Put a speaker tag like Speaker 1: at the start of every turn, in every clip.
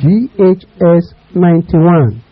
Speaker 1: GHS 91.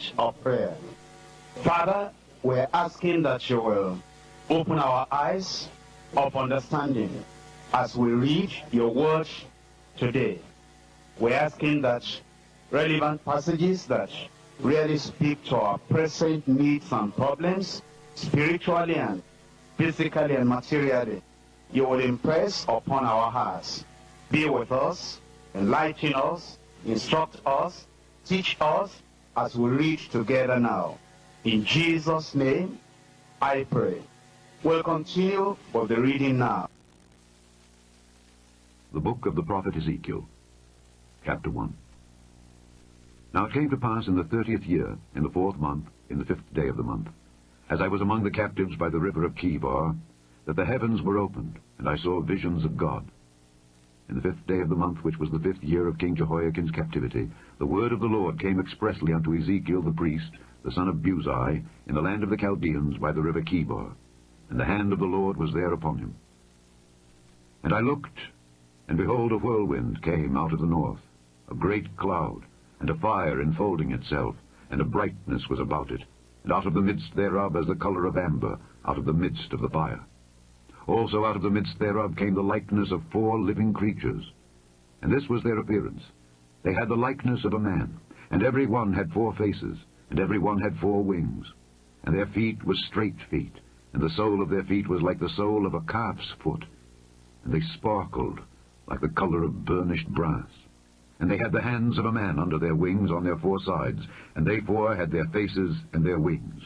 Speaker 2: Moment of prayer? Father,
Speaker 1: we're asking that you will open our eyes of understanding as we read your word today. We're asking that relevant passages that really speak to our present needs and problems, spiritually and physically and materially, you will impress upon our hearts. Be with us, enlighten us, instruct us, teach us as we read together now. In Jesus' name, I pray. We'll continue with the reading now.
Speaker 3: The book of the prophet Ezekiel, chapter 1. Now it came to pass in the thirtieth year, in the fourth month, in the fifth day of the month, as I was among the captives by the river of Chebar, that the heavens were opened, and I saw visions of God. In the fifth day of the month, which was the fifth year of King Jehoiakim's captivity, the word of the Lord came expressly unto Ezekiel the priest, the son of Buzi, in the land of the Chaldeans by the river Chebar. And the hand of the Lord was there upon him. And I looked, and behold, a whirlwind came out of the north, a great cloud, and a fire enfolding itself, and a brightness was about it, and out of the midst thereof as the colour of amber, out of the midst of the fire. Also out of the midst thereof came the likeness of four living creatures. And this was their appearance. They had the likeness of a man, and every one had four faces, and every one had four wings. And their feet were straight feet, and the sole of their feet was like the sole of a calf's foot. And they sparkled like the colour of burnished brass. And they had the hands of a man under their wings on their four sides, and they four had their faces and their wings.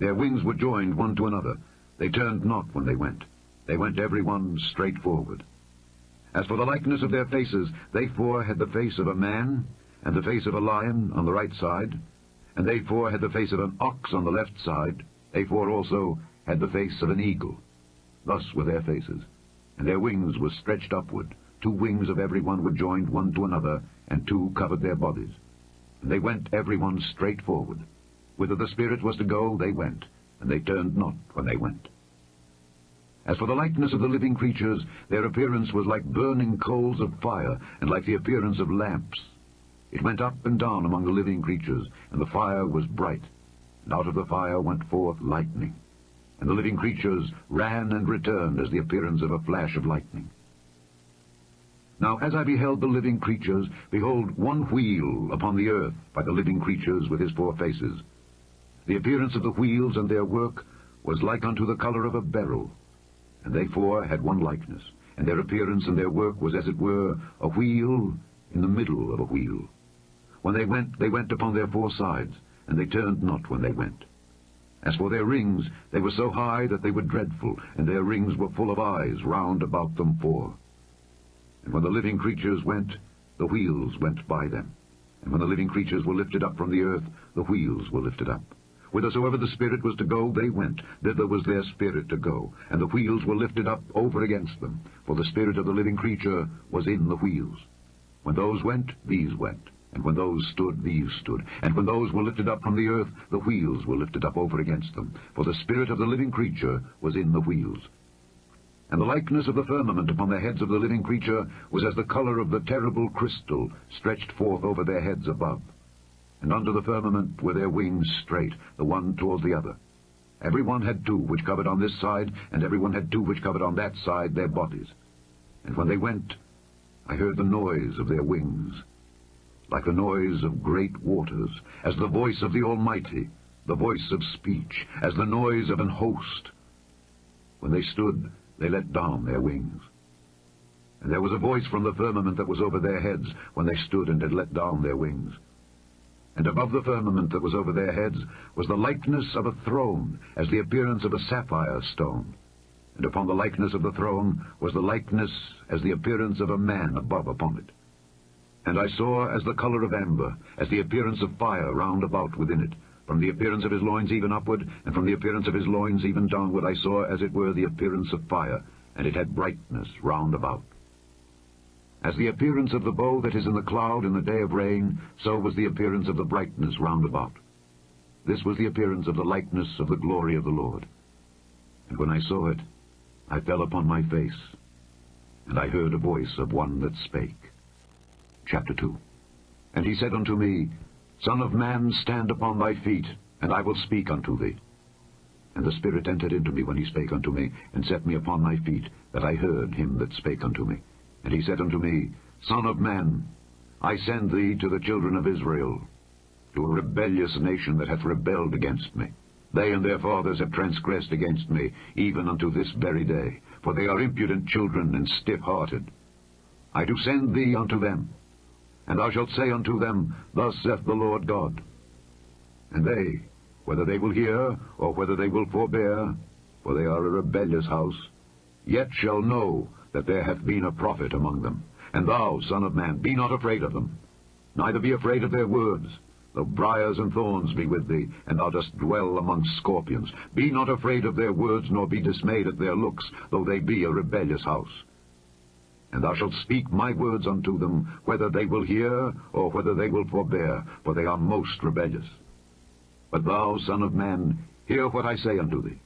Speaker 3: Their wings were joined one to another. They turned not when they went. They went every one straight forward. As for the likeness of their faces, they four had the face of a man, and the face of a lion on the right side, and they four had the face of an ox on the left side. They four also had the face of an eagle. Thus were their faces, and their wings were stretched upward. Two wings of every one were joined one to another, and two covered their bodies. And they went every one straight forward. Whither the Spirit was to go, they went, and they turned not when they went. As for the likeness of the living creatures, their appearance was like burning coals of fire, and like the appearance of lamps. It went up and down among the living creatures, and the fire was bright. And out of the fire went forth lightning. And the living creatures ran and returned as the appearance of a flash of lightning. Now as I beheld the living creatures, behold, one wheel upon the earth by the living creatures with his four faces. The appearance of the wheels and their work was like unto the colour of a beryl. And they four had one likeness, and their appearance and their work was as it were a wheel in the middle of a wheel. When they went, they went upon their four sides, and they turned not when they went. As for their rings, they were so high that they were dreadful, and their rings were full of eyes round about them four. And when the living creatures went, the wheels went by them. And when the living creatures were lifted up from the earth, the wheels were lifted up. Whithersoever the Spirit was to go, they went. Thither was their spirit to go. And the wheels were lifted up over against them. For the spirit of the living creature was in the wheels. When those went, these went. And when those stood, these stood. And when those were lifted up from the earth, the wheels were lifted up over against them. For the spirit of the living creature was in the wheels. And the likeness of the firmament upon the heads of the living creature was as the colour of the terrible crystal stretched forth over their heads above. And under the firmament were their wings straight, the one toward the other. Every one had two which covered on this side, and every one had two which covered on that side their bodies. And when they went, I heard the noise of their wings, like the noise of great waters, as the voice of the Almighty, the voice of speech, as the noise of an host. When they stood, they let down their wings. And there was a voice from the firmament that was over their heads when they stood and had let down their wings. And above the firmament that was over their heads was the likeness of a throne, as the appearance of a sapphire stone. And upon the likeness of the throne was the likeness as the appearance of a man above upon it. And I saw as the colour of amber, as the appearance of fire round about within it, from the appearance of his loins even upward, and from the appearance of his loins even downward, I saw as it were the appearance of fire, and it had brightness round about. As the appearance of the bow that is in the cloud in the day of rain, so was the appearance of the brightness round about. This was the appearance of the likeness of the glory of the Lord. And when I saw it, I fell upon my face, and I heard a voice of one that spake. Chapter 2 And he said unto me, Son of man, stand upon thy feet, and I will speak unto thee. And the Spirit entered into me when he spake unto me, and set me upon my feet, that I heard him that spake unto me. And he said unto me, Son of man, I send thee to the children of Israel, to a rebellious nation that hath rebelled against me. They and their fathers have transgressed against me, even unto this very day, for they are impudent children and stiff-hearted. I do send thee unto them, and thou shalt say unto them, Thus saith the Lord God. And they, whether they will hear, or whether they will forbear, for they are a rebellious house, yet shall know that there hath been a prophet among them. And thou, son of man, be not afraid of them, neither be afraid of their words, though briars and thorns be with thee, and thou dost dwell among scorpions. Be not afraid of their words, nor be dismayed at their looks, though they be a rebellious house. And thou shalt speak my words unto them, whether they will hear, or whether they will forbear, for they are most rebellious. But thou, son of man, hear what I say unto thee.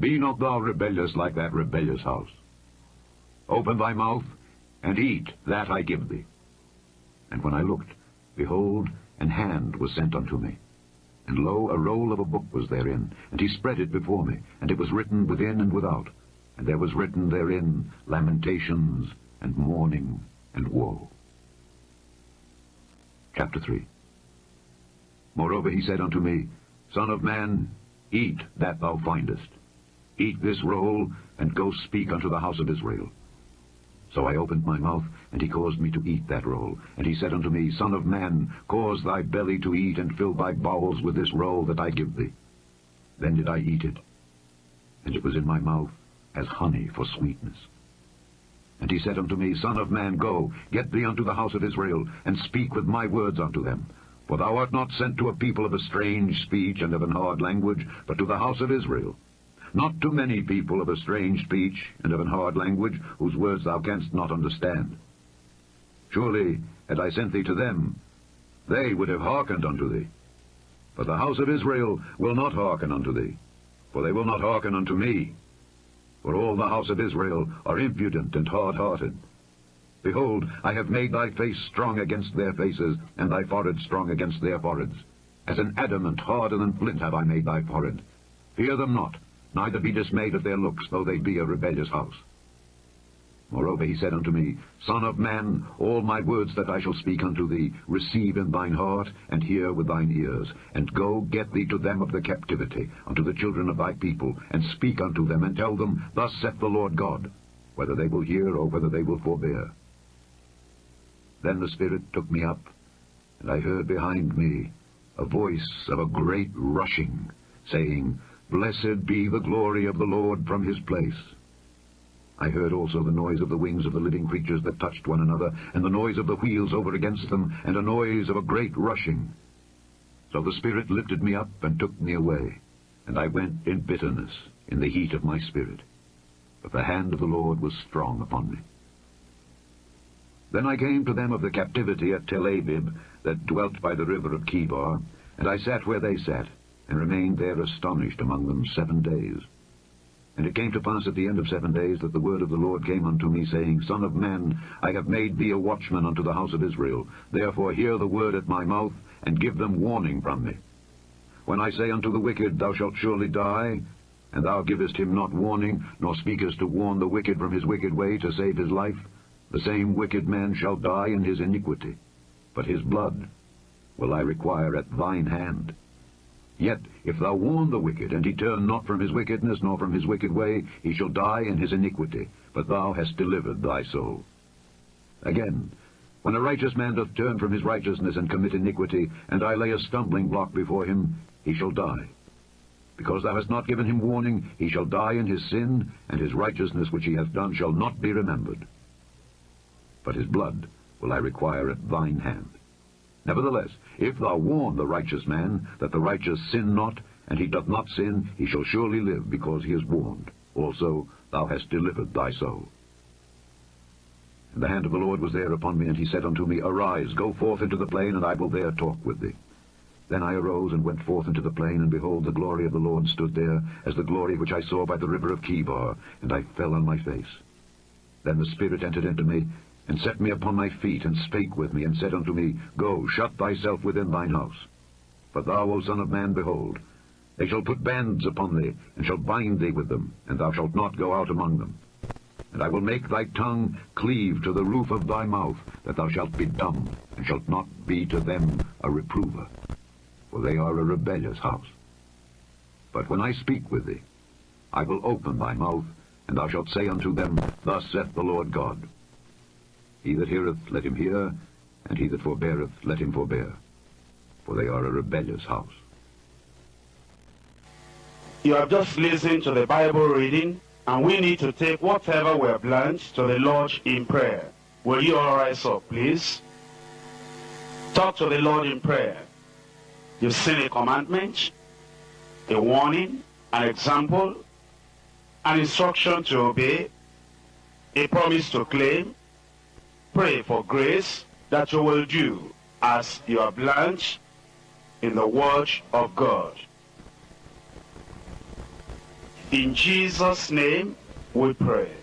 Speaker 3: Be not thou rebellious like that rebellious house. Open thy mouth, and eat that I give thee. And when I looked, behold, an hand was sent unto me. And lo, a roll of a book was therein, and he spread it before me, and it was written within and without. And there was written therein lamentations, and mourning, and woe. Chapter 3 Moreover he said unto me, Son of man, eat that thou findest. Eat this roll, and go speak unto the house of Israel. So I opened my mouth, and he caused me to eat that roll. And he said unto me, Son of man, cause thy belly to eat, and fill thy bowels with this roll that I give thee. Then did I eat it, and it was in my mouth as honey for sweetness. And he said unto me, Son of man, go, get thee unto the house of Israel, and speak with my words unto them. For thou art not sent to a people of a strange speech and of an hard language, but to the house of Israel. Not to many people of a strange speech and of an hard language, whose words thou canst not understand. Surely, had I sent thee to them, they would have hearkened unto thee. But the house of Israel will not hearken unto thee, for they will not hearken unto me. For all the house of Israel are impudent and hard-hearted. Behold, I have made thy face strong against their faces, and thy forehead strong against their foreheads. As an adamant harder than flint have I made thy forehead. Fear them not, neither be dismayed at their looks, though they be a rebellious house. Moreover he said unto me, Son of man, all my words that I shall speak unto thee, receive in thine heart, and hear with thine ears, and go get thee to them of the captivity, unto the children of thy people, and speak unto them, and tell them, Thus saith the Lord God, whether they will hear or whether they will forbear. Then the Spirit took me up, and I heard behind me a voice of a great rushing, saying, Blessed be the glory of the Lord from his place. I heard also the noise of the wings of the living creatures that touched one another, and the noise of the wheels over against them, and a noise of a great rushing. So the Spirit lifted me up and took me away, and I went in bitterness, in the heat of my spirit. But the hand of the Lord was strong upon me. Then I came to them of the captivity at Tel Abib, that dwelt by the river of Chebar, and I sat where they sat, and remained there astonished among them seven days. And it came to pass at the end of seven days that the word of the Lord came unto me, saying, Son of man, I have made thee a watchman unto the house of Israel. Therefore hear the word at my mouth, and give them warning from me. When I say unto the wicked, Thou shalt surely die, and thou givest him not warning, nor speakest to warn the wicked from his wicked way to save his life, the same wicked man shall die in his iniquity, but his blood will I require at thine hand. Yet if thou warn the wicked, and he turn not from his wickedness, nor from his wicked way, he shall die in his iniquity, but thou hast delivered thy soul. Again, when a righteous man doth turn from his righteousness and commit iniquity, and I lay a stumbling block before him, he shall die. Because thou hast not given him warning, he shall die in his sin, and his righteousness which he hath done shall not be remembered. But his blood will I require at thine hand. Nevertheless, if thou warn the righteous man, that the righteous sin not, and he doth not sin, he shall surely live, because he is warned. Also thou hast delivered thy soul. And the hand of the Lord was there upon me, and he said unto me, Arise, go forth into the plain, and I will there talk with thee. Then I arose and went forth into the plain, and behold, the glory of the Lord stood there, as the glory which I saw by the river of Chebar, and I fell on my face. Then the Spirit entered into me, and set me upon my feet, and spake with me, and said unto me, Go, shut thyself within thine house. But thou, O son of man, behold, They shall put bands upon thee, and shall bind thee with them, and thou shalt not go out among them. And I will make thy tongue cleave to the roof of thy mouth, that thou shalt be dumb, and shalt not be to them a reprover. For they are a rebellious house. But when I speak with thee, I will open thy mouth, and thou shalt say unto them, Thus saith the Lord God. He that heareth, let him hear, and he that forbeareth, let him forbear. For they are a rebellious house.
Speaker 1: You have just listened to the Bible reading, and we need to take whatever we have learned to the Lord in prayer. Will you all rise up, please? Talk to the Lord in prayer. You've seen a commandment, a warning, an example, an instruction to obey, a promise to claim. Pray for grace that you will do as you have learned in the Word of God. In Jesus' name we pray.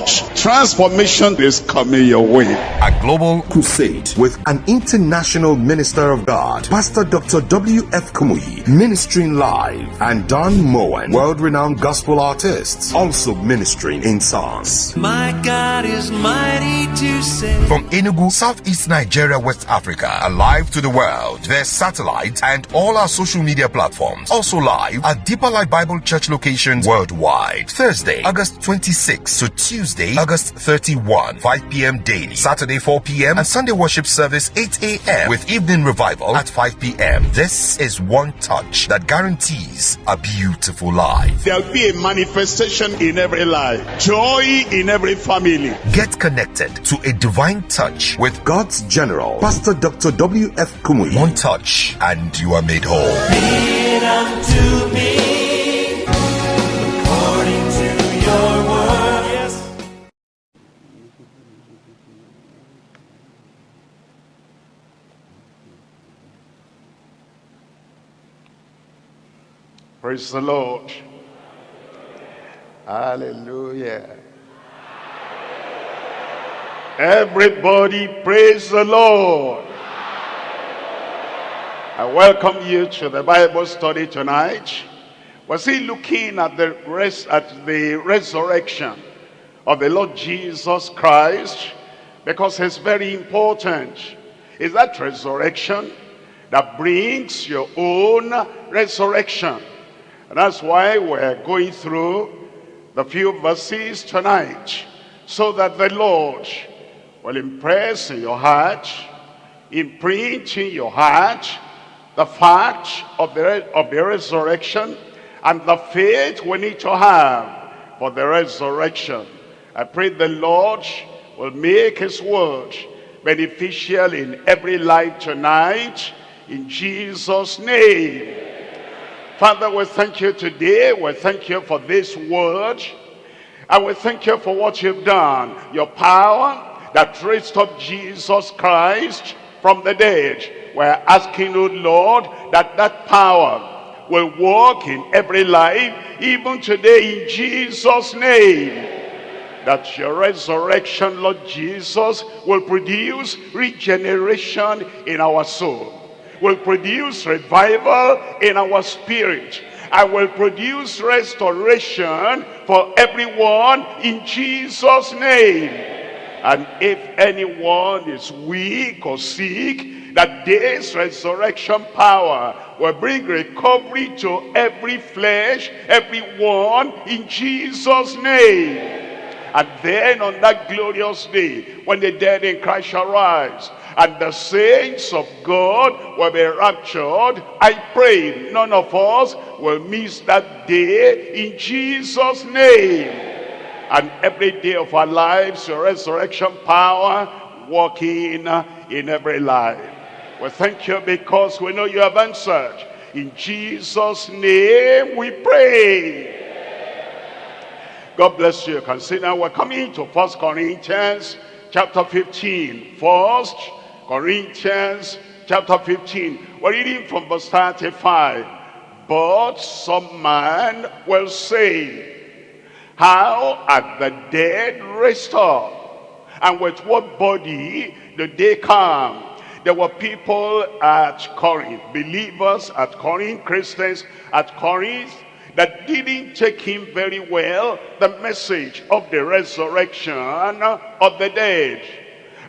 Speaker 4: Third transformation is coming your way.
Speaker 5: A global crusade with an international minister of God, Pastor Dr. W.F. Kumuyi, ministering live, and Don Moen, world-renowned gospel artists, also ministering in songs.
Speaker 6: My God is mighty to save.
Speaker 5: From Enugu, Southeast Nigeria, West Africa, alive to the world, their satellite and all our social media platforms. Also live at Deeper Life Bible Church locations worldwide. Thursday, August 26 to Tuesday, August 31, 5 p.m. daily. Saturday, 4 p.m. and Sunday worship service 8 a.m. with evening revival at 5 p.m. This is one touch that guarantees a beautiful life.
Speaker 4: There'll be a manifestation in every life, joy in every family.
Speaker 5: Get connected to a divine touch with God's General, Pastor Dr. W.F. Kumuyi. One touch and you are made whole.
Speaker 4: Praise the Lord. Hallelujah. Everybody praise the Lord. I welcome you to the Bible study tonight. We're still looking at the at the resurrection of the Lord Jesus Christ because it's very important. Is that resurrection that brings your own resurrection. And that's why we're going through the few verses tonight so that the Lord will impress in your heart, imprint in your heart the fact of the, of the resurrection and the faith we need to have for the resurrection. I pray the Lord will make his word beneficial in every life tonight in Jesus' name. Father, we thank you today. We thank you for this word. And we thank you for what you've done. Your power that raised up Jesus Christ from the dead. We're asking, oh Lord, that that power will work in every life, even today in Jesus' name. That your resurrection, Lord Jesus, will produce regeneration in our soul. Will produce revival in our spirit. I will produce restoration for everyone in Jesus' name. And if anyone is weak or sick, that this resurrection power will bring recovery to every flesh, everyone in Jesus' name. And then on that glorious day, when the dead in Christ shall rise, and the saints of God will be raptured, I pray none of us will miss that day in Jesus' name. And every day of our lives, your resurrection power working in every life. We thank you because we know you have answered. In Jesus' name we pray. God bless you. Consider we're coming to First Corinthians chapter 15. First Corinthians chapter 15. We're reading from verse 35. But some man will say, How are the dead raised up? And with what body did they come? There were people at Corinth, believers at Corinth, Christians at Corinth, that didn't take him very well, the message of the resurrection of the dead.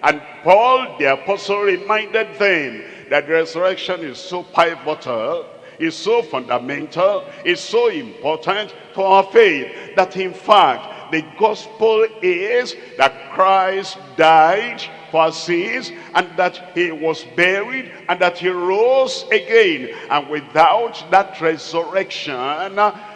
Speaker 4: And Paul, the apostle, reminded them that resurrection is so pivotal, is so fundamental, is so important to our faith, that in fact, the gospel is that Christ died for our sins and that he was buried and that he rose again. And without that resurrection,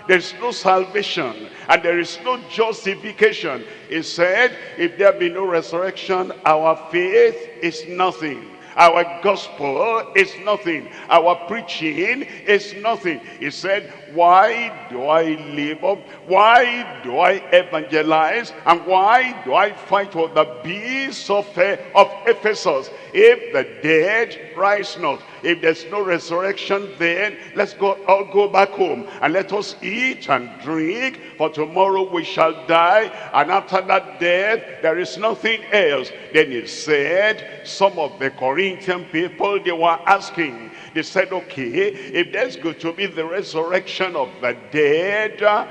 Speaker 4: there's no salvation and there is no justification. He said, if there be no resurrection, our faith is nothing. Our gospel is nothing. Our preaching is nothing. He said, why do I live up? Why do I evangelize? And why do I fight for the beasts of, uh, of Ephesus? If the dead rise not, If there's no resurrection, then let's go all go back home and let us eat and drink, for tomorrow we shall die, and after that death, there is nothing else. Then he said, some of the Corinthian people, they were asking, they said, okay, if there's going to be the resurrection of the dead, uh,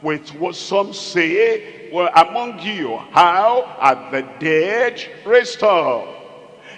Speaker 4: with what some say, well, among you, how are the dead restored?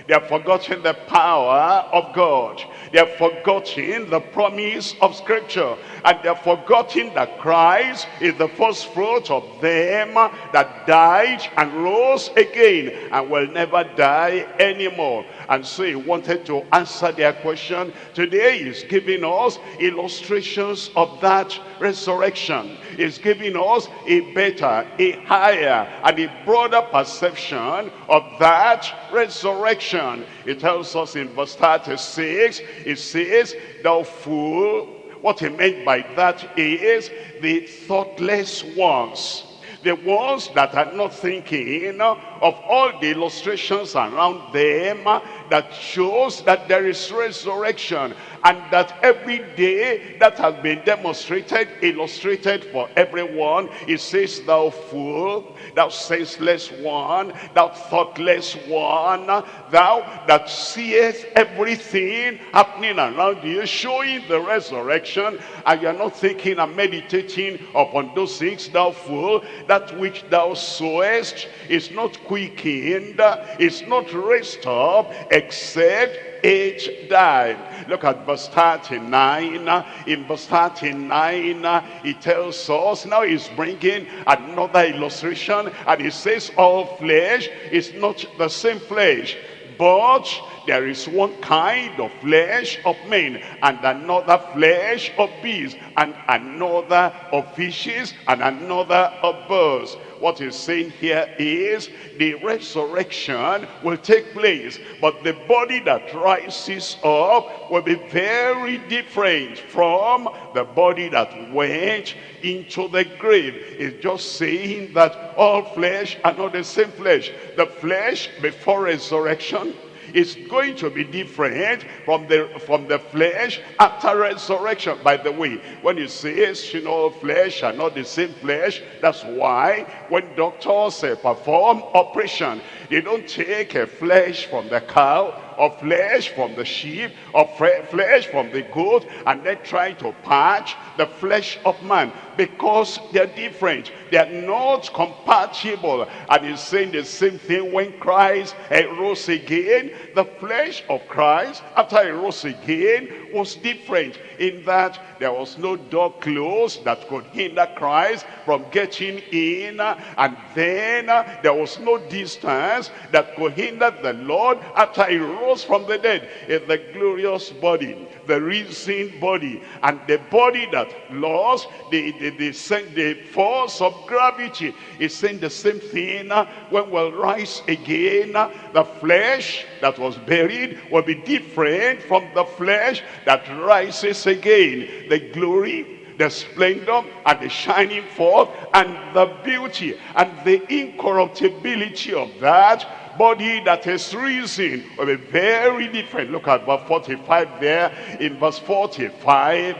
Speaker 4: They have forgotten the power of God. They have forgotten the promise of scripture. And they have forgotten that Christ is the first fruit of them that died and rose again and will never die anymore. And so he wanted to answer their question. Today he's giving us illustrations of that resurrection. He's giving us a better, a higher, and a broader perception of that resurrection. It tells us in verse 36, it says, Thou fool, what he meant by that is the thoughtless ones the ones that are not thinking of all the illustrations around them that shows that there is resurrection and that every day that has been demonstrated, illustrated for everyone, it says, thou fool, thou senseless one, thou thoughtless one, thou that seest everything happening around you, showing the resurrection, and you're not thinking and meditating upon those things, thou fool, that which thou sowest is not quickened, is not raised up, except it died. Look at verse 39. In verse 39, he tells us, now he's bringing another illustration, and he says, all flesh is not the same flesh, but there is one kind of flesh of men, and another flesh of beasts, and another of fishes, and another of birds. What he's saying here is the resurrection will take place, but the body that rises up will be very different from the body that went into the grave. It's just saying that all flesh are not the same flesh. The flesh before resurrection is going to be different from the from the flesh after resurrection. By the way, when you say you know flesh are not the same flesh, that's why when doctors uh, perform operation, they don't take a flesh from the cow or flesh from the sheep or flesh from the goat and then try to patch the flesh of man because they're different. They're not compatible. And he's saying the same thing when Christ eh, rose again. The flesh of Christ after he rose again was different in that there was no door closed that could hinder Christ from getting in. And then eh, there was no distance that could hinder the Lord after he rose from the dead. In the glorious body the risen body. And the body that lost the, the, the, the force of gravity. Is saying the same thing uh, when we'll rise again uh, the flesh that was buried will be different from the flesh that rises again. The glory the splendor and the shining forth and the beauty and the incorruptibility of that body that is risen will be very different. Look at verse 45 there. In verse 45,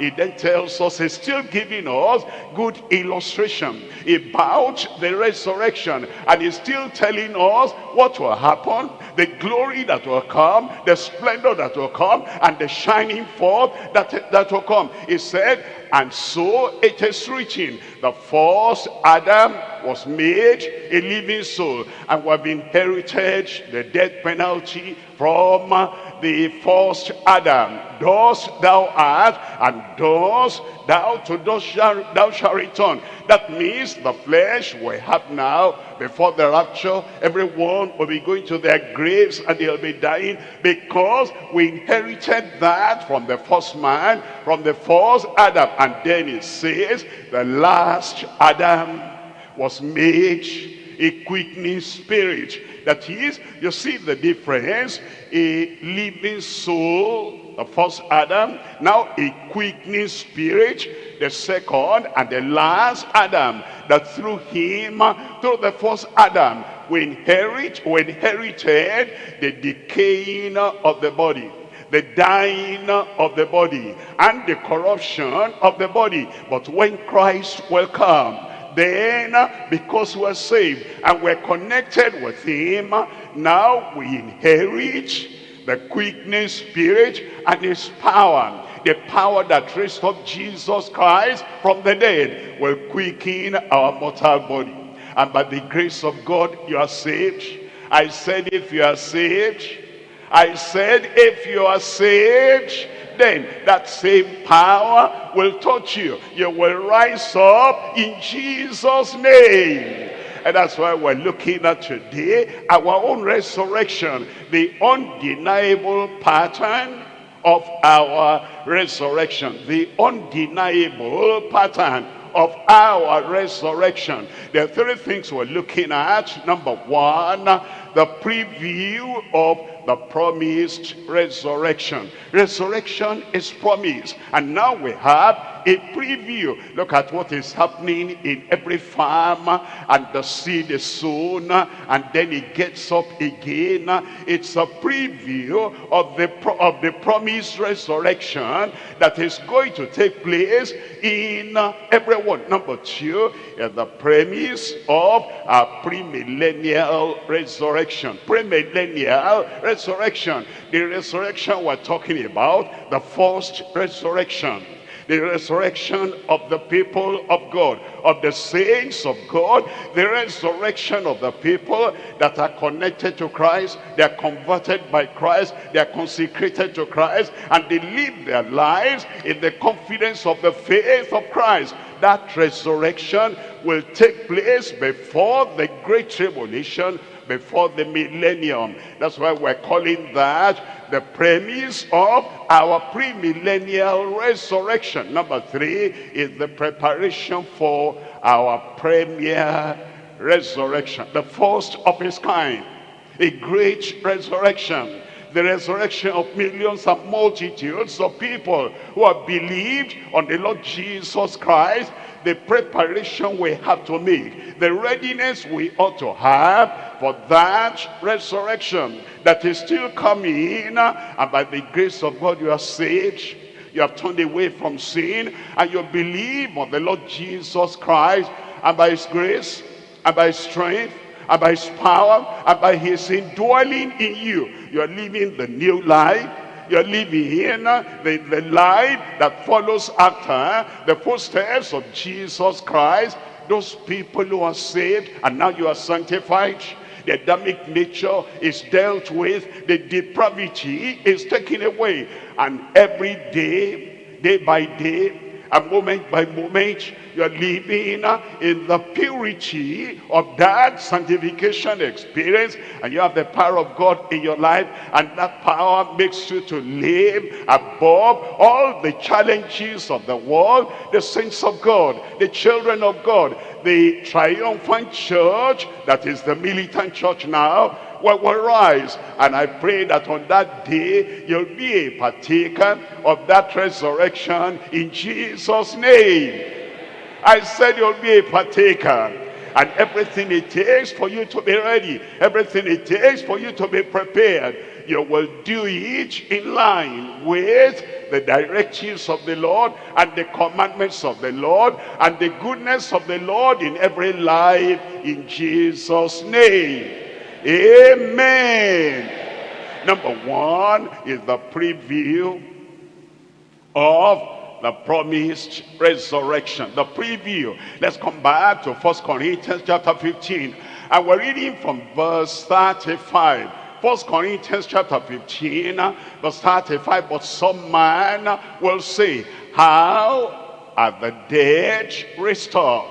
Speaker 4: it then tells us, he's still giving us good illustration about the resurrection. And he's still telling us what will happen, the glory that will come, the splendor that will come, and the shining forth that, that will come. He said, and so it is written, the first Adam was made a living soul and we have inherited the death penalty from the first Adam. Thus thou art, and thus thou to thus shall, thou shalt return. That means the flesh we have now, before the rapture, everyone will be going to their graves and they'll be dying because we inherited that from the first man, from the first Adam. And then it says, the last Adam was made a quickening spirit. That is, you see the difference, a living soul, the first Adam, now a quickening spirit, the second and the last Adam, that through him, through the first Adam, we inherit, we inherited the decaying of the body the dying of the body and the corruption of the body. But when Christ will come, then because we're saved and we're connected with him, now we inherit the quickening spirit and his power. The power that raised up Jesus Christ from the dead will quicken our mortal body. And by the grace of God, you are saved. I said if you are saved, I said if you are saved, then that same power will touch you. You will rise up in Jesus' name. And that's why we're looking at today, our own resurrection, the undeniable pattern of our resurrection. The undeniable pattern of our resurrection. There are three things we're looking at. Number one, the preview of the promised resurrection. Resurrection is promised. And now we have a preview. Look at what is happening in every farm and the seed is sown and then it gets up again. It's a preview of the, of the promised resurrection that is going to take place in uh, everyone. Number two is the premise of a premillennial resurrection. Premillennial resurrection. The resurrection we're talking about, the first resurrection the resurrection of the people of God, of the saints of God, the resurrection of the people that are connected to Christ, they are converted by Christ, they are consecrated to Christ, and they live their lives in the confidence of the faith of Christ. That resurrection will take place before the great tribulation before the millennium. That's why we're calling that the premise of our premillennial resurrection. Number three is the preparation for our premier resurrection. The first of its kind. A great resurrection the resurrection of millions and multitudes of people who have believed on the Lord Jesus Christ the preparation we have to make, the readiness we ought to have for that resurrection that is still coming. And by the grace of God, you are saved. You have turned away from sin and you believe on the Lord Jesus Christ and by his grace and by his strength and by his power and by his indwelling in you. You are living the new life you're living in the, the life that follows after eh? the footsteps of Jesus Christ. Those people who are saved and now you are sanctified. The Adamic nature is dealt with. The depravity is taken away. And every day, day by day, and moment by moment you're living uh, in the purity of that sanctification experience and you have the power of God in your life and that power makes you to live above all the challenges of the world the saints of God the children of God the triumphant church that is the militant church now will, will rise. And I pray that on that day, you'll be a partaker of that resurrection in Jesus' name. I said you'll be a partaker and everything it takes for you to be ready, everything it takes for you to be prepared, you will do it in line with the directives of the Lord and the commandments of the Lord and the goodness of the Lord in every life in Jesus' name. Amen. Number one is the preview of the promised resurrection. The preview. Let's come back to First Corinthians chapter 15. And we're reading from verse 35. First Corinthians chapter 15, uh, verse 35. But some man will say, How are the dead restored?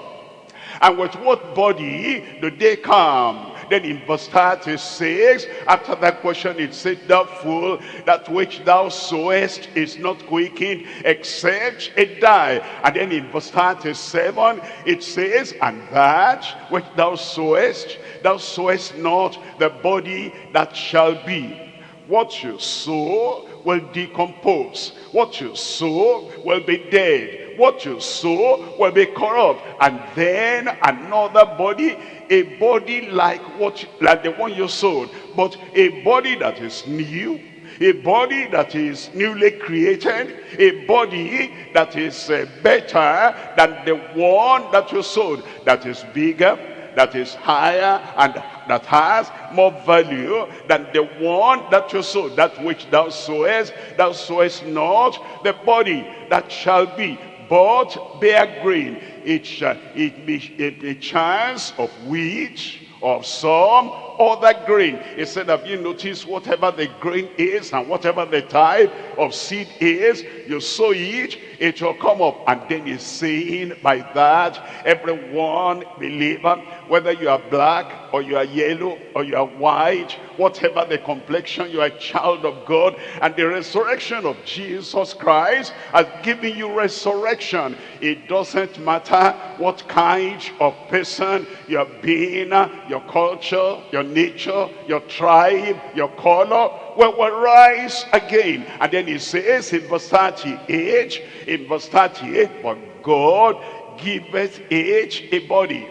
Speaker 4: And with what body do they come? Then in verse 36, after that question, it said, Thou fool, that which thou sowest is not quickened, except it die. And then in verse 37, it says, And that which thou sowest, thou sowest not the body that shall be. What you sow will decompose. What you sow will be dead. What you sow will be corrupt. And then another body a body like what like the one you sowed but a body that is new a body that is newly created, a body that is uh, better than the one that you sowed, that is bigger, that is higher, and that has more value than the one that you sowed. That which thou sowest, thou sowest not the body that shall be, but bear grain. It shall uh, it be a, a chance of wheat, of some other grain. He said, have you noticed whatever the grain is and whatever the type of seed is, you sow it, it will come up. And then he's saying by that, everyone believer, whether you are black or you are yellow or you are white, whatever the complexion, you are a child of God. And the resurrection of Jesus Christ has given you resurrection. It doesn't matter what kind of person you are being, your culture, your nature, your tribe, your color, will, will rise again. And then he says in verse 38, in verse 38, but God giveth each a body.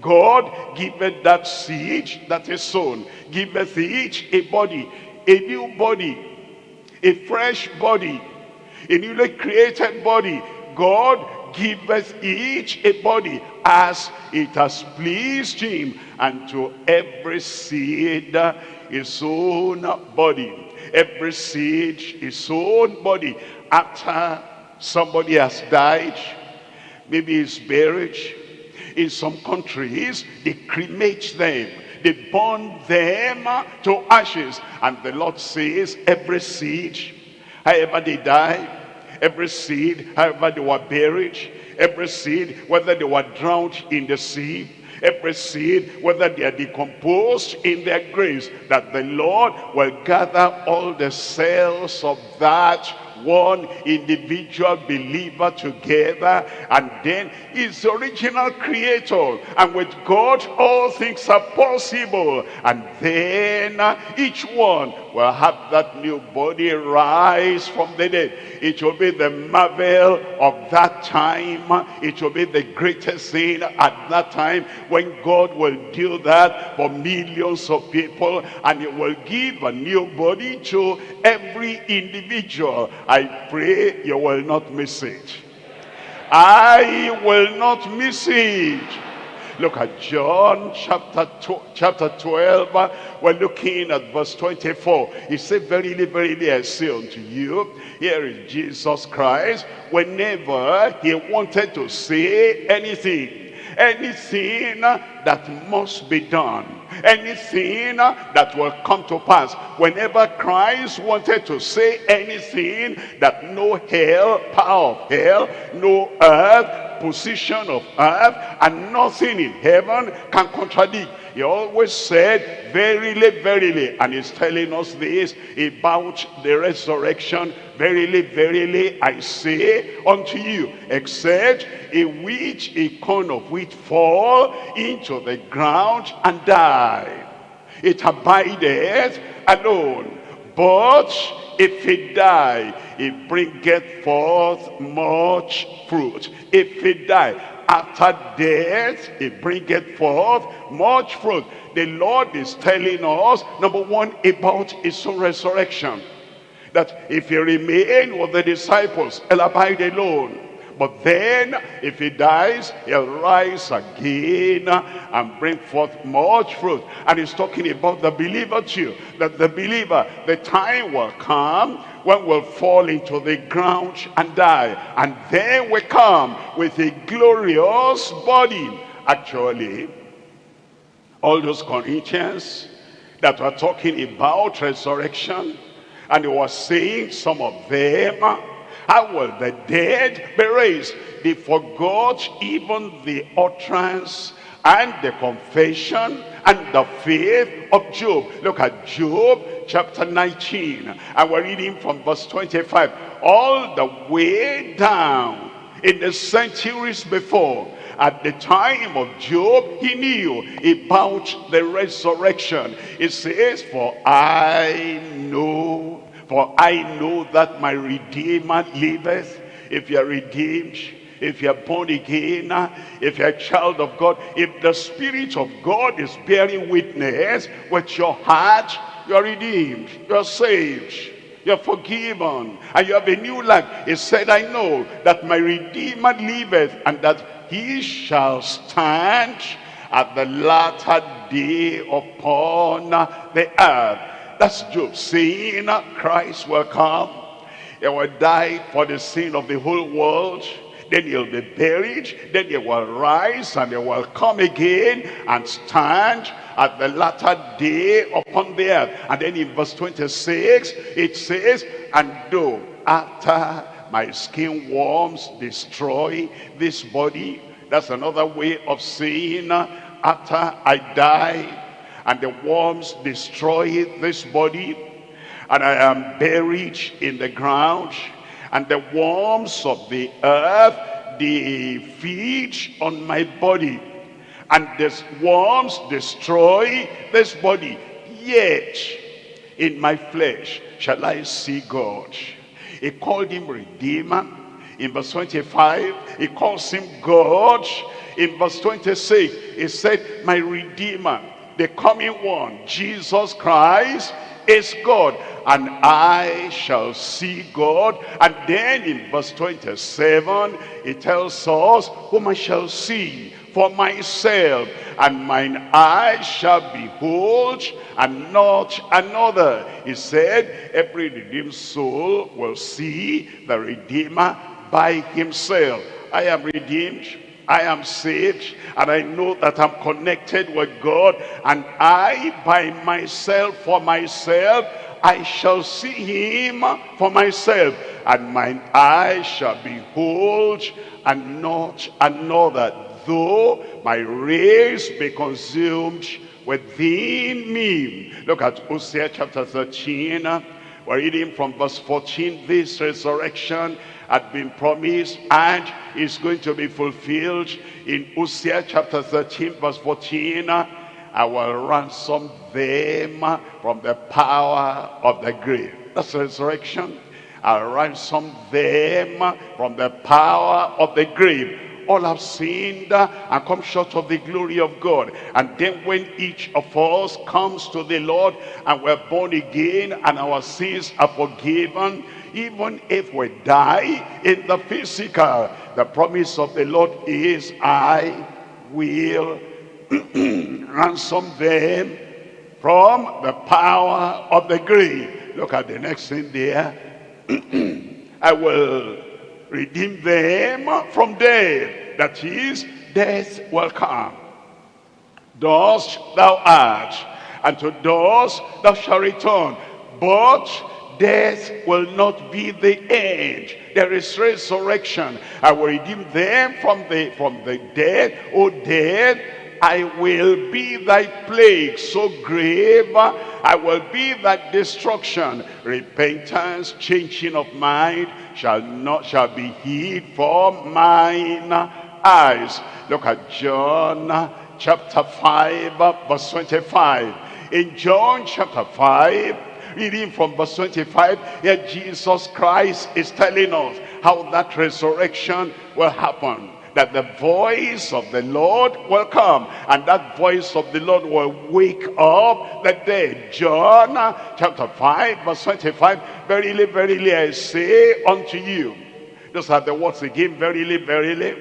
Speaker 4: God giveth that seed that is sown, giveth each a body, a new body, a fresh body, a newly created body. God giveth each a body as it has pleased him and to every seed his own body. Every seed his own body. After somebody has died maybe he's buried in some countries they cremate them. They burn them to ashes. And the lord says every seed however they die every seed however they were buried every seed whether they were drowned in the sea every seed whether they are decomposed in their graves that the lord will gather all the cells of that one individual believer together and then his original creator and with God all things are possible and then uh, each one will have that new body rise from the dead it will be the marvel of that time it will be the greatest thing at that time when God will do that for millions of people and he will give a new body to every individual I pray you will not miss it. I will not miss it. Look at John chapter, chapter 12. Uh, We're looking at verse 24. He said, Verily, verily, I say unto you, here is Jesus Christ. Whenever he wanted to say anything, anything that must be done anything that will come to pass whenever christ wanted to say anything that no hell power of hell no earth position of earth and nothing in heaven can contradict he always said verily verily and he's telling us this about the resurrection. Verily verily i say unto you except a wheat a corn of wheat fall into the ground and die it abideth alone. But if it die it bringeth forth much fruit. If it die after death it bringeth forth much fruit the lord is telling us number one about his own resurrection that if he remain with the disciples he'll abide alone but then, if he dies, he'll rise again and bring forth much fruit. And he's talking about the believer too. That the believer, the time will come when we'll fall into the ground and die. And then we come with a glorious body. Actually, all those Corinthians that were talking about resurrection, and he was saying some of them how will the dead be raised? They forgot even the utterance and the confession and the faith of Job. Look at Job chapter 19 and we're reading from verse 25. All the way down in the centuries before at the time of Job, he knew about the resurrection. It says, for I know for I know that my Redeemer liveth. If you're redeemed, if you're born again, if you're a child of God, if the Spirit of God is bearing witness with your heart, you're redeemed, you're saved. You're forgiven. And you have a new life. He said, I know that my Redeemer liveth and that he shall stand at the latter day upon the earth. That's Job saying Christ will come. He will die for the sin of the whole world. Then he'll be buried. Then he will rise and he will come again and stand at the latter day upon the earth. And then in verse 26, it says, And though after my skin worms destroy this body, that's another way of saying, after I die, and the worms destroy this body, and I am buried in the ground, and the worms of the earth, they feed on my body and the worms destroy this body. Yet in my flesh shall I see God. He called him Redeemer. In verse 25, he calls him God. In verse 26, he said, my Redeemer, the coming one, Jesus Christ, is God and I shall see God and then in verse 27 it tells us whom I shall see for myself, and mine eyes shall behold, and not another. He said, every redeemed soul will see the Redeemer by himself. I am redeemed, I am saved, and I know that I'm connected with God, and I by myself, for myself, I shall see him for myself, and mine eyes shall behold, and not another though my race be consumed within me. Look at Hosea chapter 13. We're reading from verse 14. This resurrection had been promised and is going to be fulfilled in Hosea chapter 13 verse 14. I will ransom them from the power of the grave. That's resurrection. I'll ransom them from the power of the grave all have sinned and come short of the glory of God. And then when each of us comes to the Lord and we're born again and our sins are forgiven, even if we die in the physical, the promise of the Lord is, I will ransom them from the power of the grave. Look at the next thing there. I will redeem them from death. That is, death will come. Dust thou art, and to dust thou shalt return. But death will not be the end. There is resurrection. I will redeem them from the, from the dead. O death, I will be thy plague so grave. I will be thy destruction. Repentance, changing of mind shall not shall be hid for mine eyes. Look at John chapter 5 verse 25. In John chapter 5 reading from verse 25 here Jesus Christ is telling us how that resurrection will happen. That the voice of the Lord will come. And that voice of the Lord will wake up the dead. John chapter 5 verse 25 Verily, verily I say unto you. Those are the words again. Verily, verily.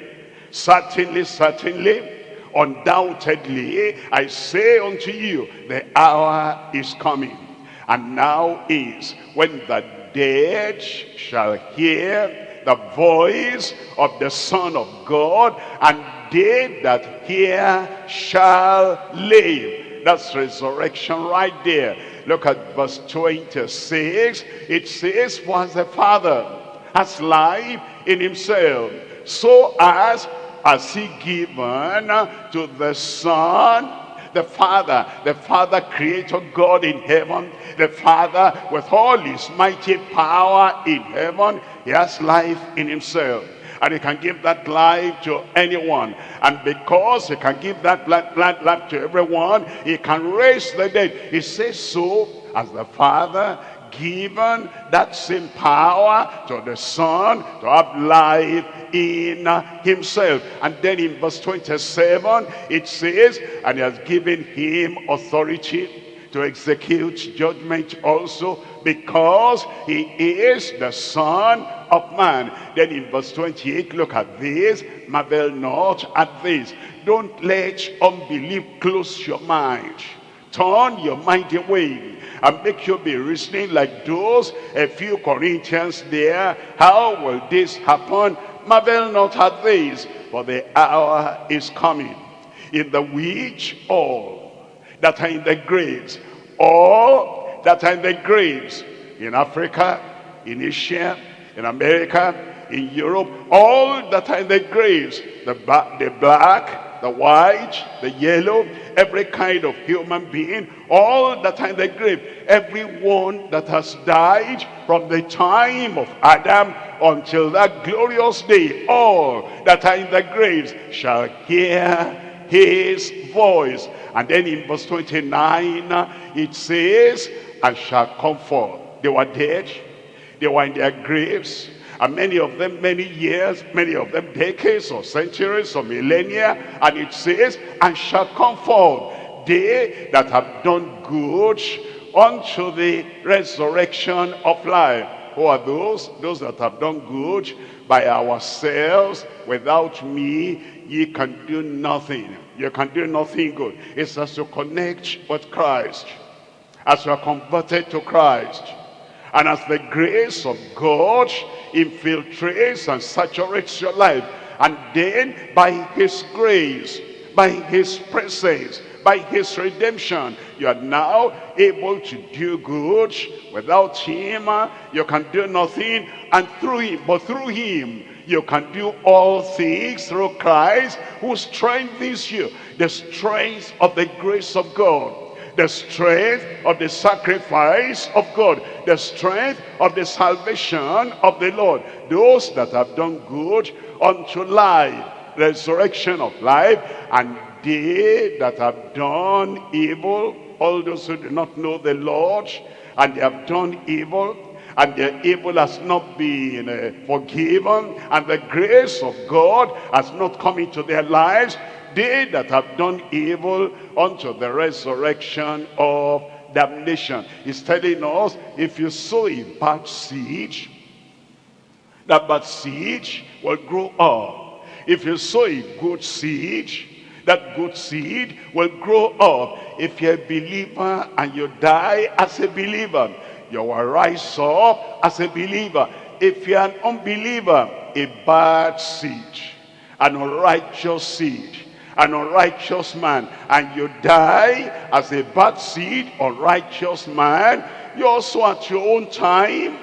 Speaker 4: Certainly, certainly. Undoubtedly I say unto you the hour is coming and now is when the dead shall hear the voice of the Son of God, and they that hear shall live. That's resurrection right there. Look at verse 26. It says, For as the Father has life in himself, so as has he given to the Son the Father, the Father creator God in heaven, the Father with all his mighty power in heaven, he has life in himself. And he can give that life to anyone. And because he can give that life to everyone, he can raise the dead. He says so as the Father given that same power to the Son to have life in himself. And then in verse 27, it says, and he has given him authority to execute judgment also because he is the son of man. Then in verse 28, look at this, marvel not at this. Don't let unbelief close your mind. Turn your mind away and make you be reasoning like those a few Corinthians there. How will this happen? Marvel not at this, for the hour is coming in the which all that are in the graves, all that are in the graves, in Africa, in Asia, in America, in Europe, all that are in the graves, the, the black, the white, the yellow, every kind of human being, all that are in the grave, everyone that has died from the time of Adam until that glorious day, all that are in the graves shall hear his voice. And then in verse 29, it says, and shall comfort. They were dead. They were in their graves. And many of them, many years, many of them decades or centuries or millennia. And it says, and shall comfort they that have done good unto the resurrection of life. Who are those? Those that have done good by ourselves. Without me, ye can do nothing. You can do nothing good. It's as to connect with Christ. As you are converted to Christ. And as the grace of God infiltrates and saturates your life. And then by his grace, by his presence, by his redemption, you are now able to do good. Without him, uh, you can do nothing. And through him, but through him, you can do all things through Christ who strengthens you. The strength of the grace of God. The strength of the sacrifice of God. The strength of the salvation of the Lord. Those that have done good unto life. Resurrection of life. And they that have done evil. All those who do not know the Lord. And they have done evil and their evil has not been uh, forgiven and the grace of God has not come into their lives they that have done evil unto the resurrection of damnation he's telling us if you sow a bad seed that bad seed will grow up if you sow a good seed that good seed will grow up if you're a believer and you die as a believer you will rise up as a believer. If you're an unbeliever, a bad seed, an unrighteous seed, an unrighteous man, and you die as a bad seed, unrighteous man, you also at your own time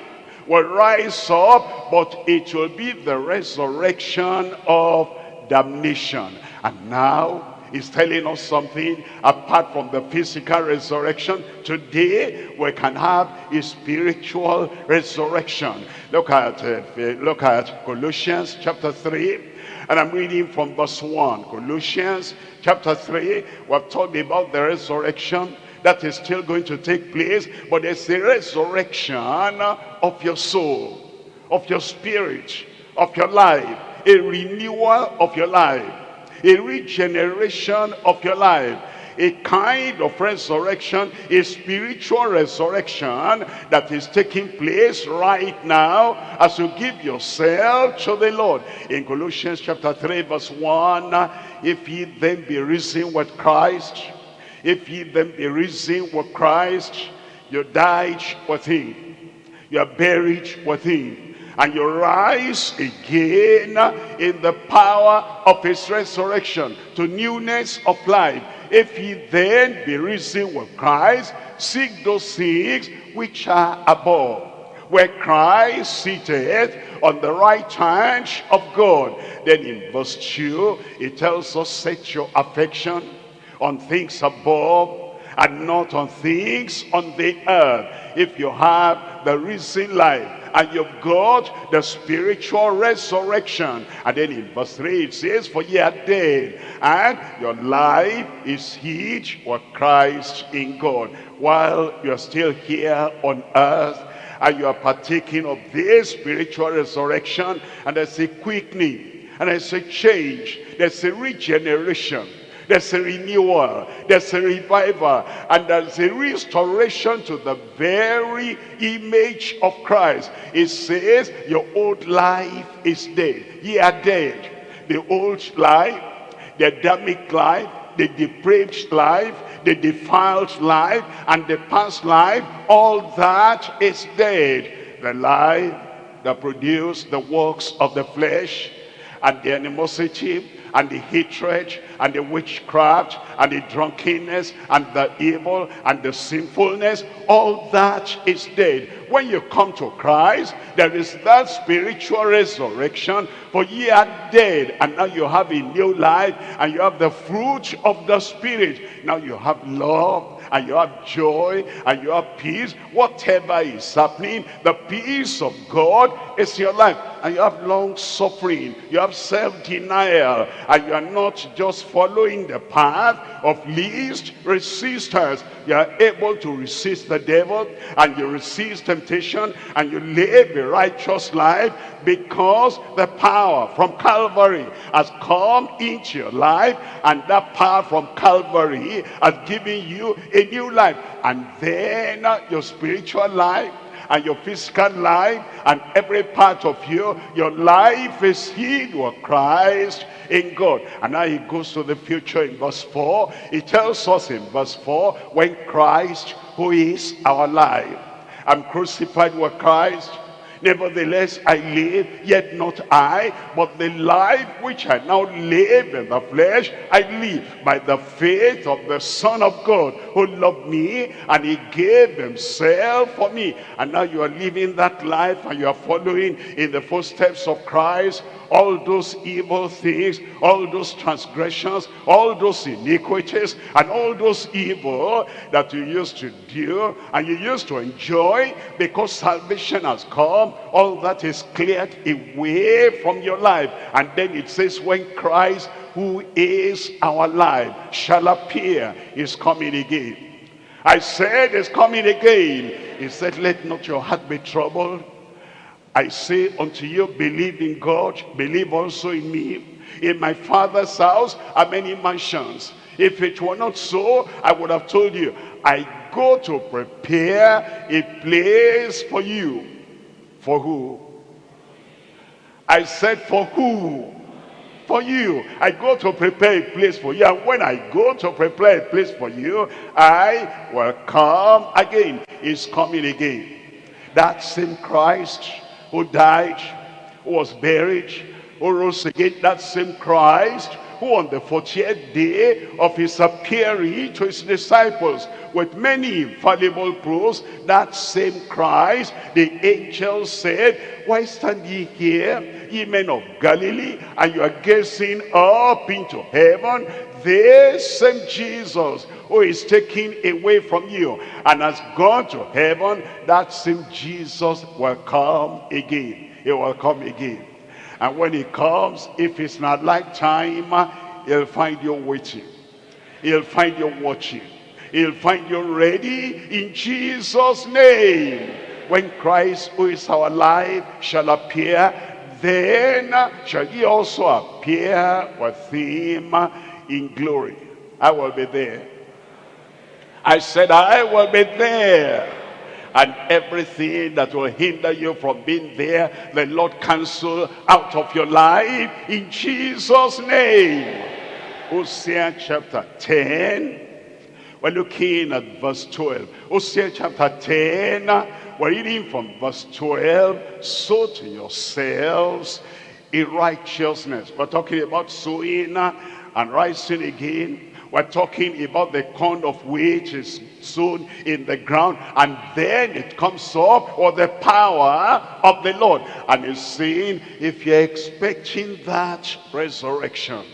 Speaker 4: will rise up, but it will be the resurrection of damnation. And now is telling us something apart from the physical resurrection. Today we can have a spiritual resurrection. Look at uh, look at Colossians chapter 3 and I'm reading from verse 1. Colossians chapter 3 we've talked about the resurrection that is still going to take place but it's a resurrection of your soul of your spirit of your life a renewal of your life a regeneration of your life. A kind of resurrection, a spiritual resurrection that is taking place right now as you give yourself to the Lord. In Colossians chapter 3 verse 1, if ye then be risen with Christ, if ye then be risen with Christ, you died with him, you are buried with him, and you rise again in the power of his resurrection to newness of life. If ye then be risen with Christ, seek those things which are above, where Christ sitteth on the right hand of God. Then in verse 2, it tells us, set your affection on things above and not on things on the earth. If you have the risen life, and you've got the spiritual resurrection. And then in verse 3 it says, For ye are dead, and your life is hid with Christ in God. While you're still here on earth, and you are partaking of this spiritual resurrection, and there's a quickening, and there's a change, there's a regeneration, there's a renewal, there's a revival, and there's a restoration to the very image of Christ. It says, your old life is dead. Ye are dead. The old life, the Adamic life, the depraved life, the defiled life, and the past life, all that is dead. The life that produced the works of the flesh, and the animosity, and the hatred, and the witchcraft, and the drunkenness, and the evil, and the sinfulness, all that is dead. When you come to Christ, there is that spiritual resurrection, for ye are dead, and now you have a new life, and you have the fruit of the Spirit. Now you have love, and you have joy and you have peace whatever is happening the peace of god is your life and you have long suffering you have self-denial and you are not just following the path of least resistance. You are able to resist the devil and you resist temptation and you live a righteous life because the power from Calvary has come into your life and that power from Calvary has given you a new life. And then your spiritual life and your physical life and every part of you your life is hid with Christ in God. And now he goes to the future in verse 4 he tells us in verse 4 when Christ who is our life I'm crucified with Christ Nevertheless, I live, yet not I, but the life which I now live in the flesh, I live by the faith of the Son of God who loved me and he gave himself for me. And now you are living that life and you are following in the footsteps of Christ all those evil things, all those transgressions, all those iniquities, and all those evil that you used to do and you used to enjoy because salvation has come, all that is cleared away from your life. And then it says, when Christ, who is our life, shall appear, is coming again. I said, is coming again. He said, let not your heart be troubled. I say unto you, believe in God, believe also in me. In my father's house are many mansions. If it were not so, I would have told you, I go to prepare a place for you. For who? I said, for who? For you. I go to prepare a place for you. And when I go to prepare a place for you, I will come again. He's coming again. That same Christ who died, who was buried, who rose again, that same Christ who on the 40th day of his appearing to his disciples with many infallible proofs, that same Christ, the angel said, Why stand ye here, ye men of Galilee, and you are gazing up into heaven? This same Jesus who is taken away from you and has gone to heaven, that same Jesus will come again. He will come again. And when he comes, if it's not like time, he'll find you waiting. He'll find you watching. He'll find you ready in Jesus' name. When Christ, who is our life, shall appear, then shall he also appear with him in glory. I will be there. I said, I will be there. And everything that will hinder you from being there, the Lord cancel out of your life in Jesus' name. Hosea chapter 10. We're looking at verse 12. Hosea chapter 10. We're reading from verse 12. Sow to yourselves in righteousness. We're talking about sowing and rising again we're talking about the corn of which is sown in the ground and then it comes up or the power of the Lord. And he's saying, if you're expecting that resurrection,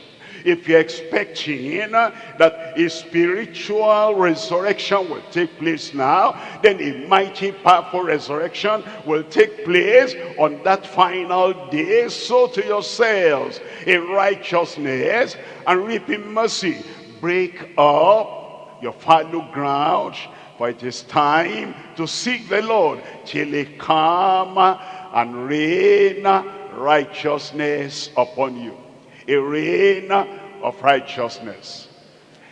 Speaker 4: if you're expecting that a spiritual resurrection will take place now, then a mighty powerful resurrection will take place on that final day. Sow to yourselves in righteousness and reaping mercy break up your fallow ground, for it is time to seek the Lord till he come and rain righteousness upon you. A rain of righteousness.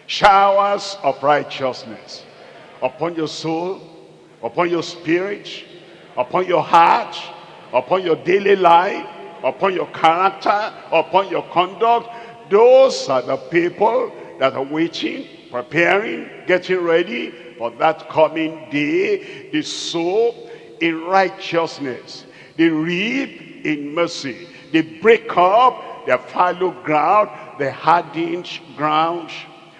Speaker 4: showers of righteousness upon your soul, upon your spirit, upon your heart, upon your daily life, upon your character, upon your conduct. Those are the people that are waiting, preparing, getting ready for that coming day. They sow in righteousness. They reap in mercy. They break up their fallow ground, the hardened ground,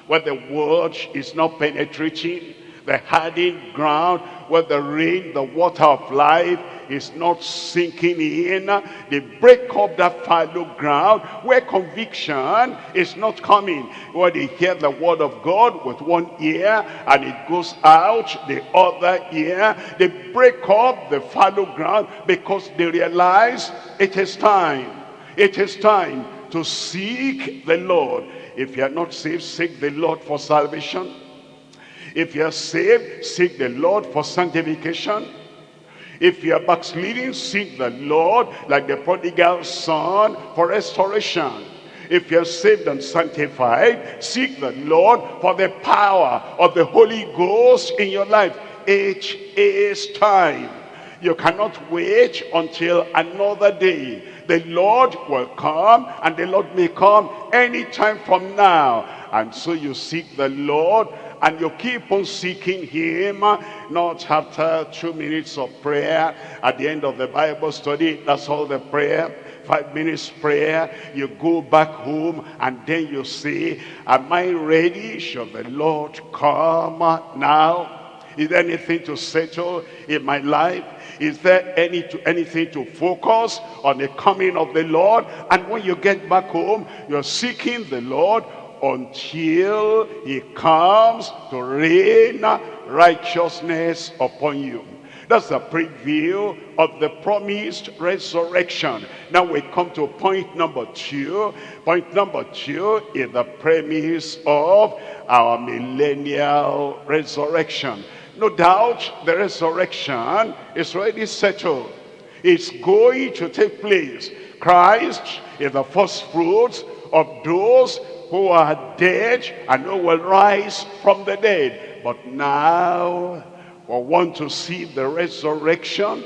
Speaker 4: where the word is not penetrating, the hardened ground, where the rain, the water of life is not sinking in. They break up that fallow ground where conviction is not coming. Where they hear the word of God with one ear and it goes out the other ear. They break up the fallow ground because they realize it is time. It is time to seek the Lord. If you are not saved, seek the Lord for salvation. If you are saved, seek the Lord for sanctification. If you are backsliding, seek the Lord like the prodigal son for restoration. If you're saved and sanctified, seek the Lord for the power of the Holy Ghost in your life. It is time. You cannot wait until another day. The Lord will come and the Lord may come anytime from now. And so you seek the Lord and you keep on seeking him not after two minutes of prayer. At the end of the bible study that's all the prayer five minutes prayer. You go back home and then you say am i ready? Shall the lord come now? Is there anything to settle in my life? Is there any to, anything to focus on the coming of the lord? And when you get back home you're seeking the lord until he comes to rain righteousness upon you. That's a preview of the promised resurrection. Now we come to point number two. Point number two is the premise of our millennial resurrection. No doubt the resurrection is already settled. It's going to take place. Christ is the first fruits of those who are dead and who will rise from the dead. But now we want to see the resurrection.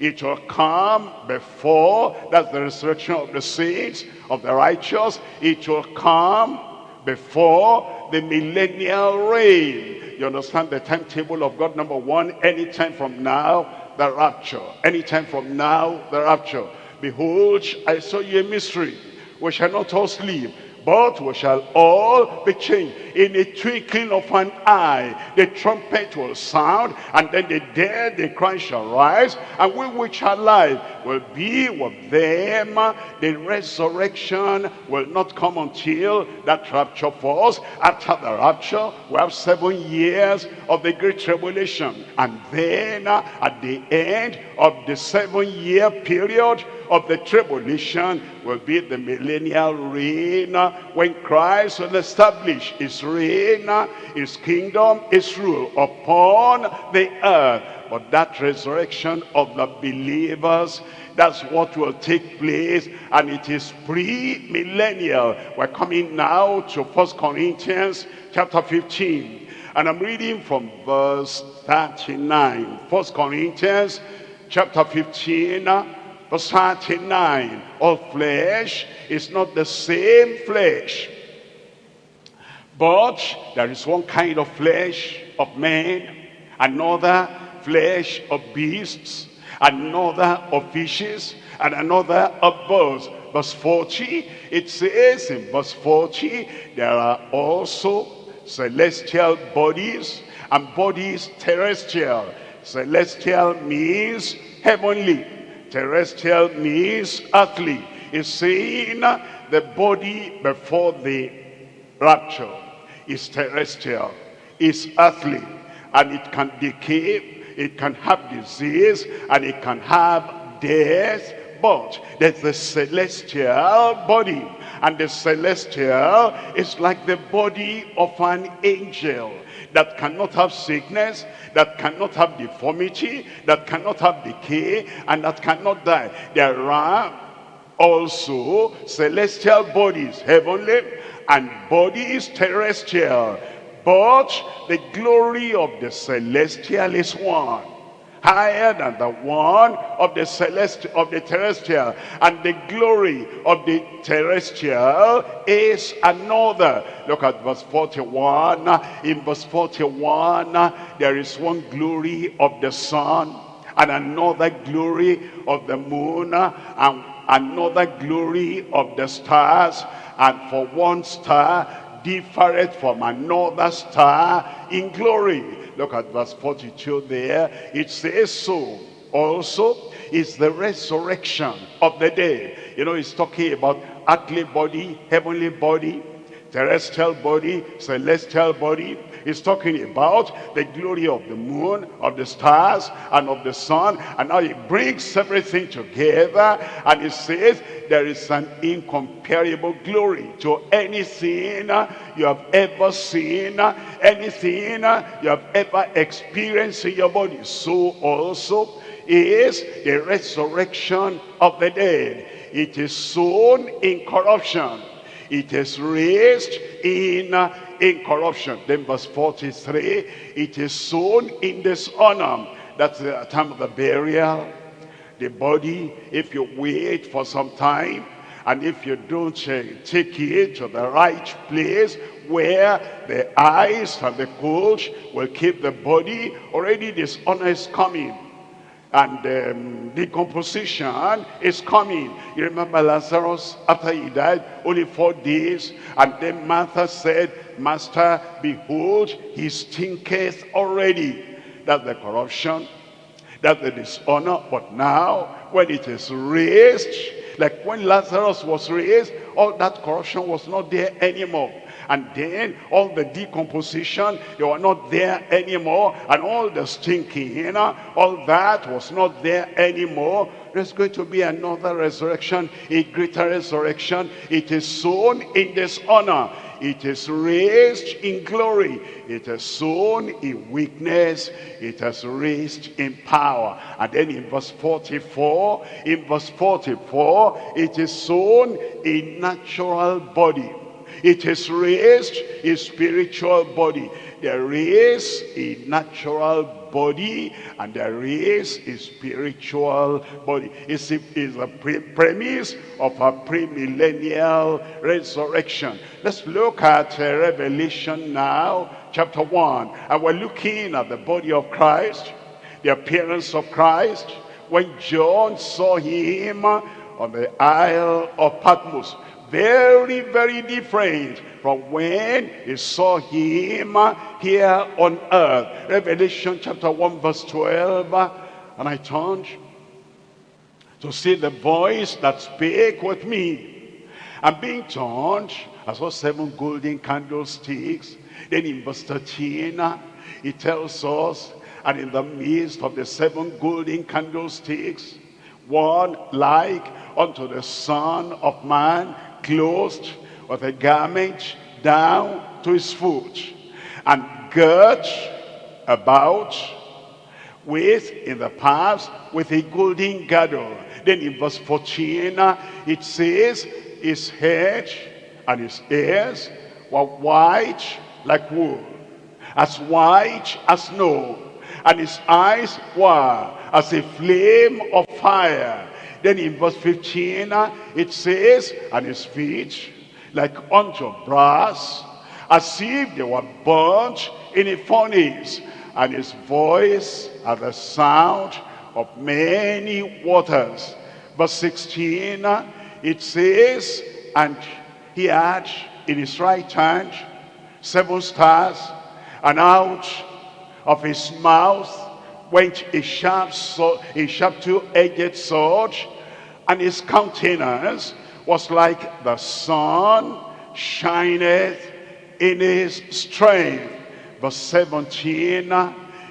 Speaker 4: It will come before, that's the resurrection of the saints, of the righteous. It will come before the millennial reign. You understand the timetable of God? Number one, anytime from now, the rapture. Anytime from now, the rapture. Behold, I saw you a mystery. We shall not all sleep, but we shall all be changed in a twinkling of an eye. The trumpet will sound, and then the dead, the Christ shall rise, and we which are alive will be with them. The resurrection will not come until that rapture falls. After the rapture, we have seven years of the great tribulation. And then uh, at the end of the seven year period, of the tribulation will be the millennial reign when Christ will establish his reign, his kingdom, his rule upon the earth. But that resurrection of the believers, that's what will take place. And it is pre-millennial. We're coming now to First Corinthians chapter 15. And I'm reading from verse 39. First Corinthians chapter 15 Verse 39, all flesh is not the same flesh. But there is one kind of flesh of men, another flesh of beasts, another of fishes, and another of birds. Verse 40, it says in verse 40, there are also celestial bodies and bodies terrestrial. Celestial means heavenly terrestrial means earthly. Is saying the body before the rapture is terrestrial, is earthly, and it can decay, it can have disease, and it can have death, but there's the celestial body and the celestial is like the body of an angel that cannot have sickness, that cannot have deformity, that cannot have decay, and that cannot die. There are also celestial bodies, heavenly, and bodies terrestrial. But the glory of the celestial is one higher than the one of the celestial of the terrestrial. And the glory of the terrestrial is another. Look at verse 41 in verse 41 there is one glory of the sun and another glory of the moon and another glory of the stars. And for one star differeth from another star in glory Look at verse 42 there. It says so. Also is the resurrection of the dead. You know, he's talking about earthly body, heavenly body, terrestrial body, celestial body. He's talking about the glory of the moon, of the stars, and of the sun. And now he brings everything together and he says there is an incomparable glory to anything you have ever seen, anything you have ever experienced in your body. So also is the resurrection of the dead. It is sown in corruption it is raised in uh, incorruption. Then verse 43, it is sown in dishonor. That's the time of the burial. The body, if you wait for some time, and if you don't uh, take it to the right place where the ice and the cold will keep the body, already dishonor is coming and um, decomposition is coming. You remember Lazarus, after he died, only four days, and then Martha said, Master, behold, he stinketh already. That's the corruption, that's the dishonor, but now, when it is raised, like when Lazarus was raised, all that corruption was not there anymore. And then all the decomposition you were not there anymore. And all the stinking you know all that was not there anymore. There's going to be another resurrection a greater resurrection. It is sown in dishonor it is raised in glory. It is sown in weakness. It is raised in power. And then in verse 44 in verse 44 it is sown in natural body. It is raised a spiritual body. There is a natural body and there is a spiritual body. It's a, it's a pre premise of a premillennial resurrection. Let's look at uh, Revelation now, chapter 1. And we're looking at the body of Christ, the appearance of Christ. When John saw him on the Isle of Patmos, very, very different from when he saw him here on earth. Revelation chapter 1 verse 12. And I turned to see the voice that spake with me. And being turned, I saw seven golden candlesticks. Then in verse 13, he tells us, and in the midst of the seven golden candlesticks, one like unto the Son of Man, clothed with a garment down to his foot and girt about with in the past with a golden girdle. Then in verse 14 uh, it says his head and his ears were white like wool as white as snow and his eyes were as a flame of fire then in verse 15, ah, it says, and his feet like unto brass, as if they were burnt in a furnace, and his voice as the sound of many waters. Verse 16, ah, it says, and he had in his right hand seven stars, and out of his mouth went a sharp, sword, a sharp two-edged sword, and his countenance was like the sun shineth in his strength. Verse 17,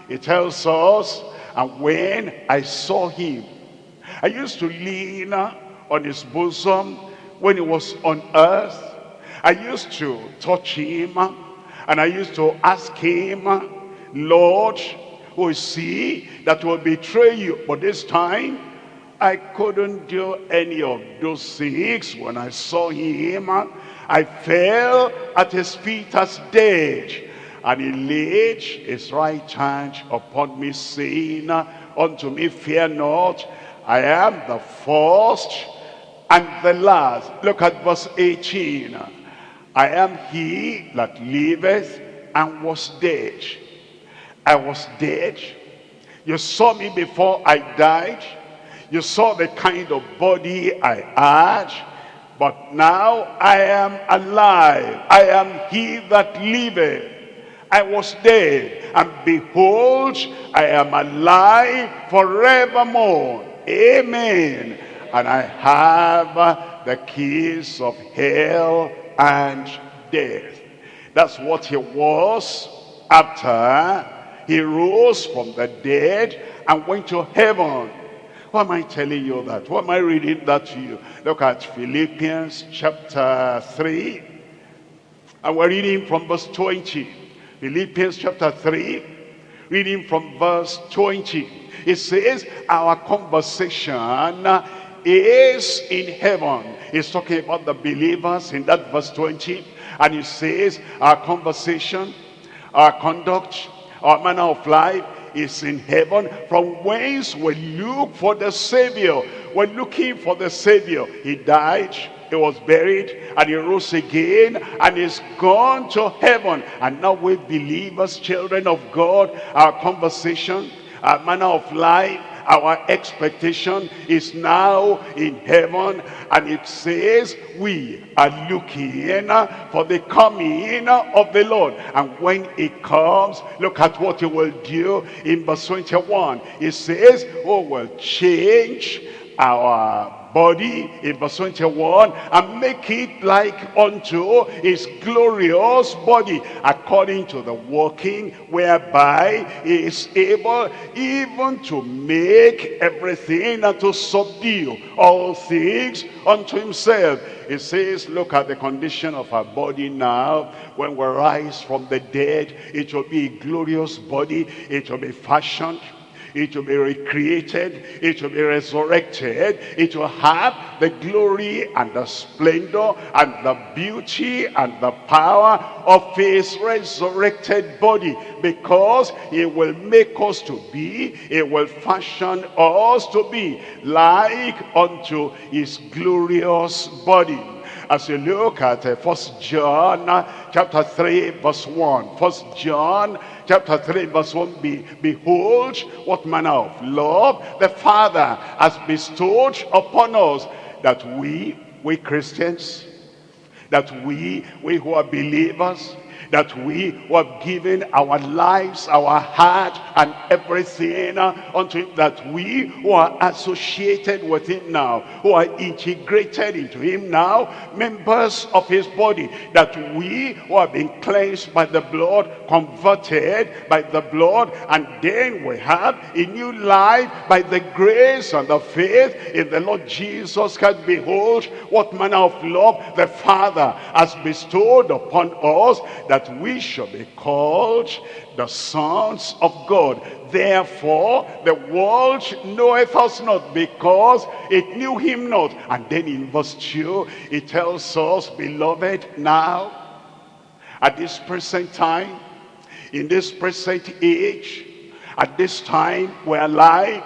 Speaker 4: it tells us, and when I saw him, I used to lean on his bosom when he was on earth. I used to touch him, and I used to ask him, Lord, who is he that will betray you? But this time, I couldn't do any of those things. When I saw him, I fell at his feet as dead. And he laid his right hand upon me, saying unto me, Fear not, I am the first and the last. Look at verse 18. I am he that liveth and was dead. I was dead. You saw me before I died. You saw the kind of body I had. But now I am alive. I am he that liveth. I was dead, and behold, I am alive forevermore. Amen. And I have the keys of hell and death. That's what he was after he rose from the dead and went to heaven. Why am I telling you that? Why am I reading that to you? Look at Philippians chapter 3. And we're reading from verse 20. Philippians chapter 3, reading from verse 20. It says, our conversation is in heaven. It's talking about the believers in that verse 20. And it says, our conversation, our conduct, our manner of life is in heaven from whence we look for the Savior. We're looking for the Savior. He died, he was buried and he rose again and is gone to heaven. And now we believers, children of God, our conversation, our manner of life, our expectation is now in heaven and it says we are looking for the coming of the Lord. And when it comes look at what he will do in verse 21 it says oh will change our body in verse 21 and make it like unto his glorious body according to the working whereby he is able even to make everything and to subdue all things unto himself. It says look at the condition of our body now. When we rise from the dead it will be a glorious body. It will be fashioned it will be recreated, it will be resurrected, it will have the glory and the splendor and the beauty and the power of his resurrected body because he will make us to be, he will fashion us to be like unto his glorious body. As you look at uh, first john uh, chapter 3 verse 1 first john chapter 3 verse 1 Be, behold what manner of love the father has bestowed upon us that we we christians that we we who are believers that we who have given our lives, our heart, and everything unto him, that we who are associated with him now, who are integrated into him now, members of his body, that we who have been cleansed by the blood, converted by the blood, and then we have a new life by the grace and the faith in the Lord Jesus Christ. Behold, what manner of love the Father has bestowed upon us, that that we shall be called the sons of God. Therefore, the world knoweth us not because it knew him not. And then in verse 2, it tells us, Beloved, now, at this present time, in this present age, at this time we're alive,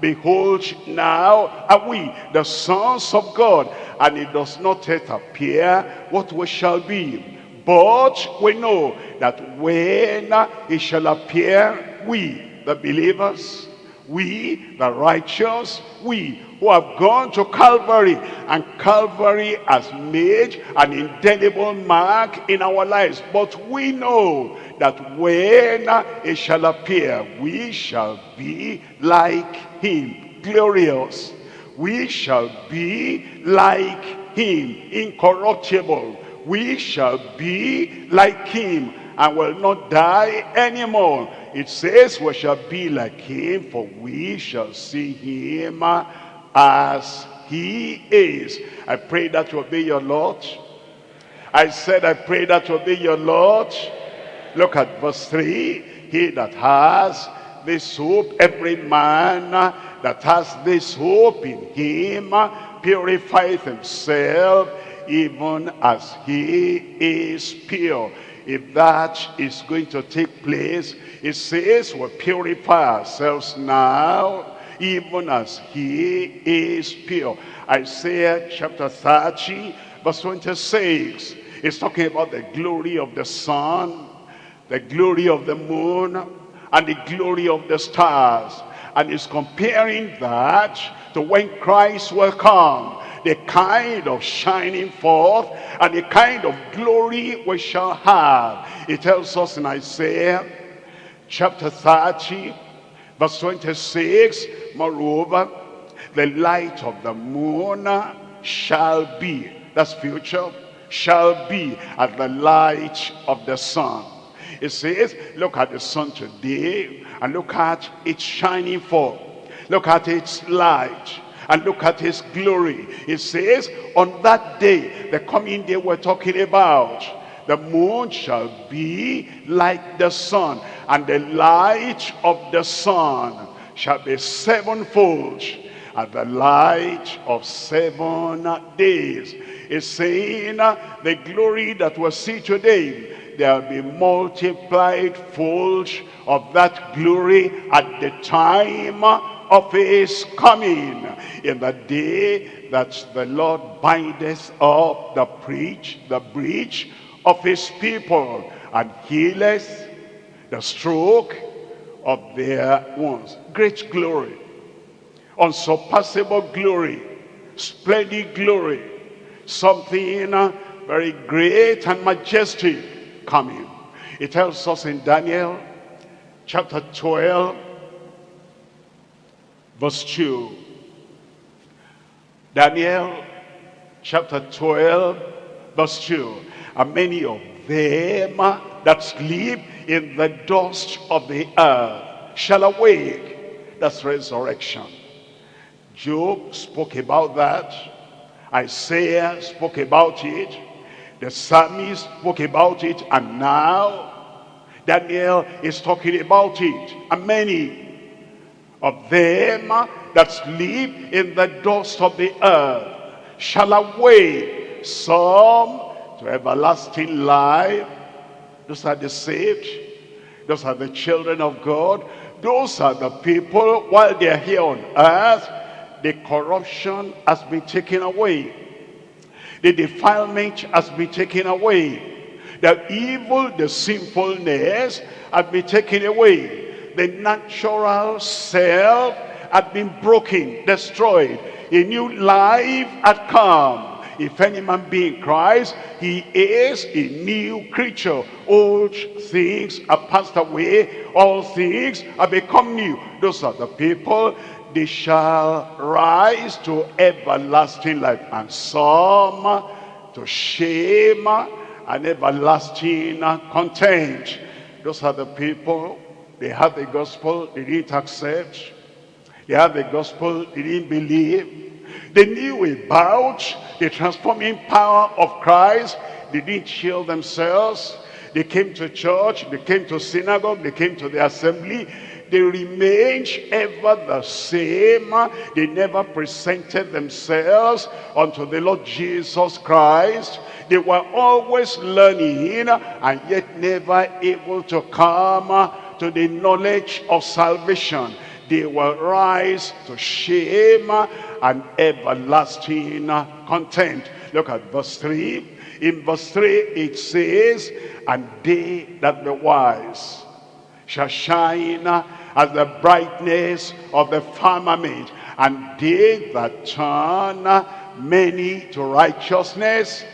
Speaker 4: behold now are we the sons of God and it does not yet appear what we shall be but we know that when he shall appear, we, the believers, we, the righteous, we who have gone to Calvary, and Calvary has made an indelible mark in our lives. But we know that when he shall appear, we shall be like him, glorious. We shall be like him, incorruptible we shall be like him and will not die anymore. It says we shall be like him, for we shall see him as he is. I pray that will be your Lord. I said, I pray that will be your Lord. Look at verse 3. He that has this hope, every man that has this hope in him purifieth himself even as he is pure. If that is going to take place, it says we purify ourselves now even as he is pure. Isaiah chapter 30 verse 26 is talking about the glory of the sun, the glory of the moon, and the glory of the stars. And is comparing that to when Christ will come the kind of shining forth and the kind of glory we shall have. It tells us in Isaiah chapter 30, verse 26, moreover, the light of the moon shall be, that's future, shall be as the light of the sun. It says, look at the sun today and look at its shining forth. Look at its light and look at his glory. It says, on that day, the coming day we're talking about, the moon shall be like the sun, and the light of the sun shall be sevenfold, and the light of seven days. It's saying uh, the glory that we see today, there will be multiplied folds of that glory at the time of his coming in the day that the Lord bindeth up the preach, the breach of his people and healeth the stroke of their wounds. Great glory, unsurpassable glory, splendid glory, something very great and majestic coming. It tells us in Daniel chapter 12 verse 2. Daniel chapter 12 verse 2. And many of them that sleep in the dust of the earth shall awake. That's resurrection. Job spoke about that. Isaiah spoke about it. The psalmist spoke about it. And now Daniel is talking about it. And many of them that sleep in the dust of the earth shall awake some to everlasting life. Those are the saved. Those are the children of God. Those are the people while they're here on earth the corruption has been taken away. The defilement has been taken away. The evil the sinfulness has been taken away the natural self had been broken, destroyed. A new life had come. If any man be in Christ, he is a new creature. Old things are passed away. All things have become new. Those are the people. They shall rise to everlasting life. And some to shame and everlasting content. Those are the people they had the gospel, they didn't accept. They had the gospel, they didn't believe. They knew about the transforming power of Christ. They didn't shield themselves. They came to church, they came to synagogue, they came to the assembly. They remained ever the same. They never presented themselves unto the Lord Jesus Christ. They were always learning and yet never able to come to the knowledge of salvation, they will rise to shame and everlasting content. Look at verse 3. In verse 3 it says, And they that be wise shall shine as the brightness of the firmament, and they that turn many to righteousness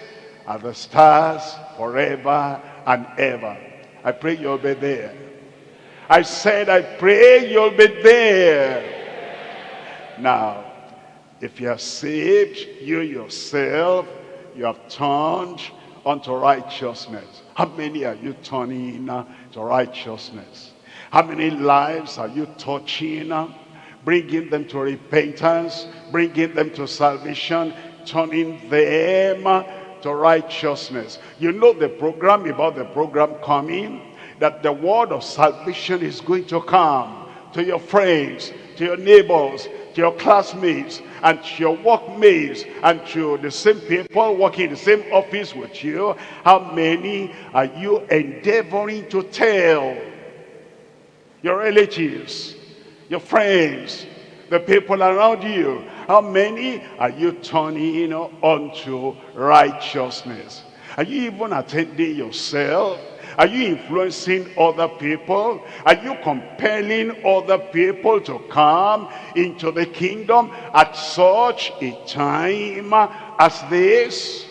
Speaker 4: are the stars forever and ever. I pray you'll be there. I said, I pray you'll be there. Now, if you are saved, you yourself, you have turned unto righteousness. How many are you turning to righteousness? How many lives are you touching, bringing them to repentance, bringing them to salvation, turning them to righteousness? You know the program about the program coming? That the word of salvation is going to come. to your friends, to your neighbors, to your classmates, and to your workmates, and to the same people working in the same office with you, how many are you endeavoring to tell? Your relatives, your friends, the people around you, how many are you turning unto righteousness? Are you even attending yourself? Are you influencing other people? Are you compelling other people to come into the kingdom at such a time as this?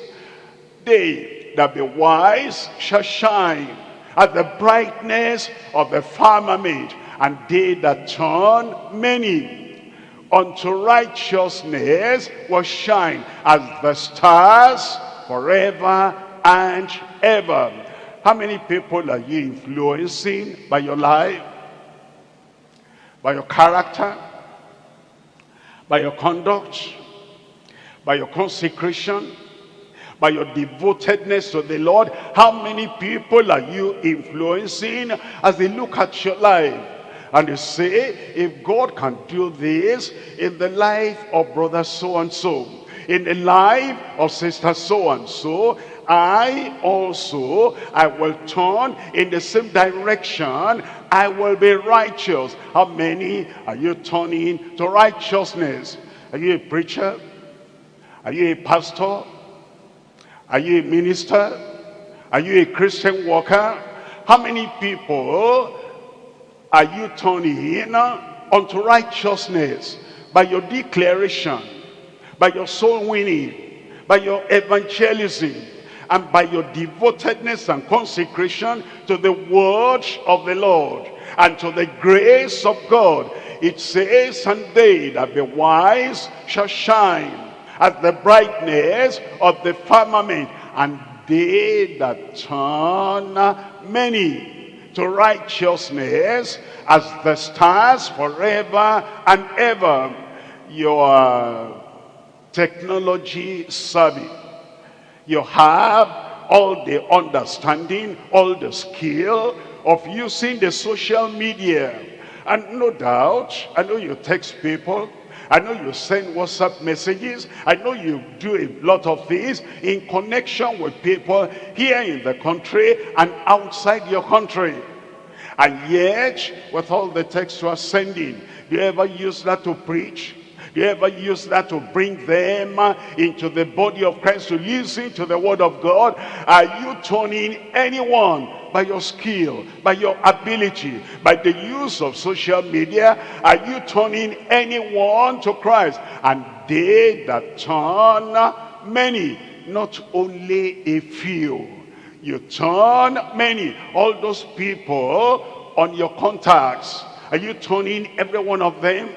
Speaker 4: They that be wise shall shine as the brightness of the firmament, and they that turn many unto righteousness will shine as the stars forever and ever. How many people are you influencing by your life, by your character, by your conduct, by your consecration, by your devotedness to the Lord? How many people are you influencing as they look at your life? And they say, if God can do this in the life of brother so-and-so, in the life of sister so-and-so, I also, I will turn in the same direction. I will be righteous. How many are you turning to righteousness? Are you a preacher? Are you a pastor? Are you a minister? Are you a Christian worker? How many people are you turning in uh, unto righteousness by your declaration, by your soul winning, by your evangelism, and by your devotedness and consecration to the word of the Lord and to the grace of God. It says, and they that be wise shall shine as the brightness of the firmament, and they that turn many to righteousness as the stars forever and ever. Your technology savvy you have all the understanding, all the skill of using the social media. And no doubt, I know you text people, I know you send WhatsApp messages, I know you do a lot of things in connection with people here in the country and outside your country. And yet, with all the texts you are sending, do you ever use that to preach? You ever use that to bring them into the body of Christ to listen to the word of God? Are you turning anyone by your skill, by your ability, by the use of social media? Are you turning anyone to Christ? And they that turn many, not only a few. You turn many, all those people on your contacts. Are you turning every one of them?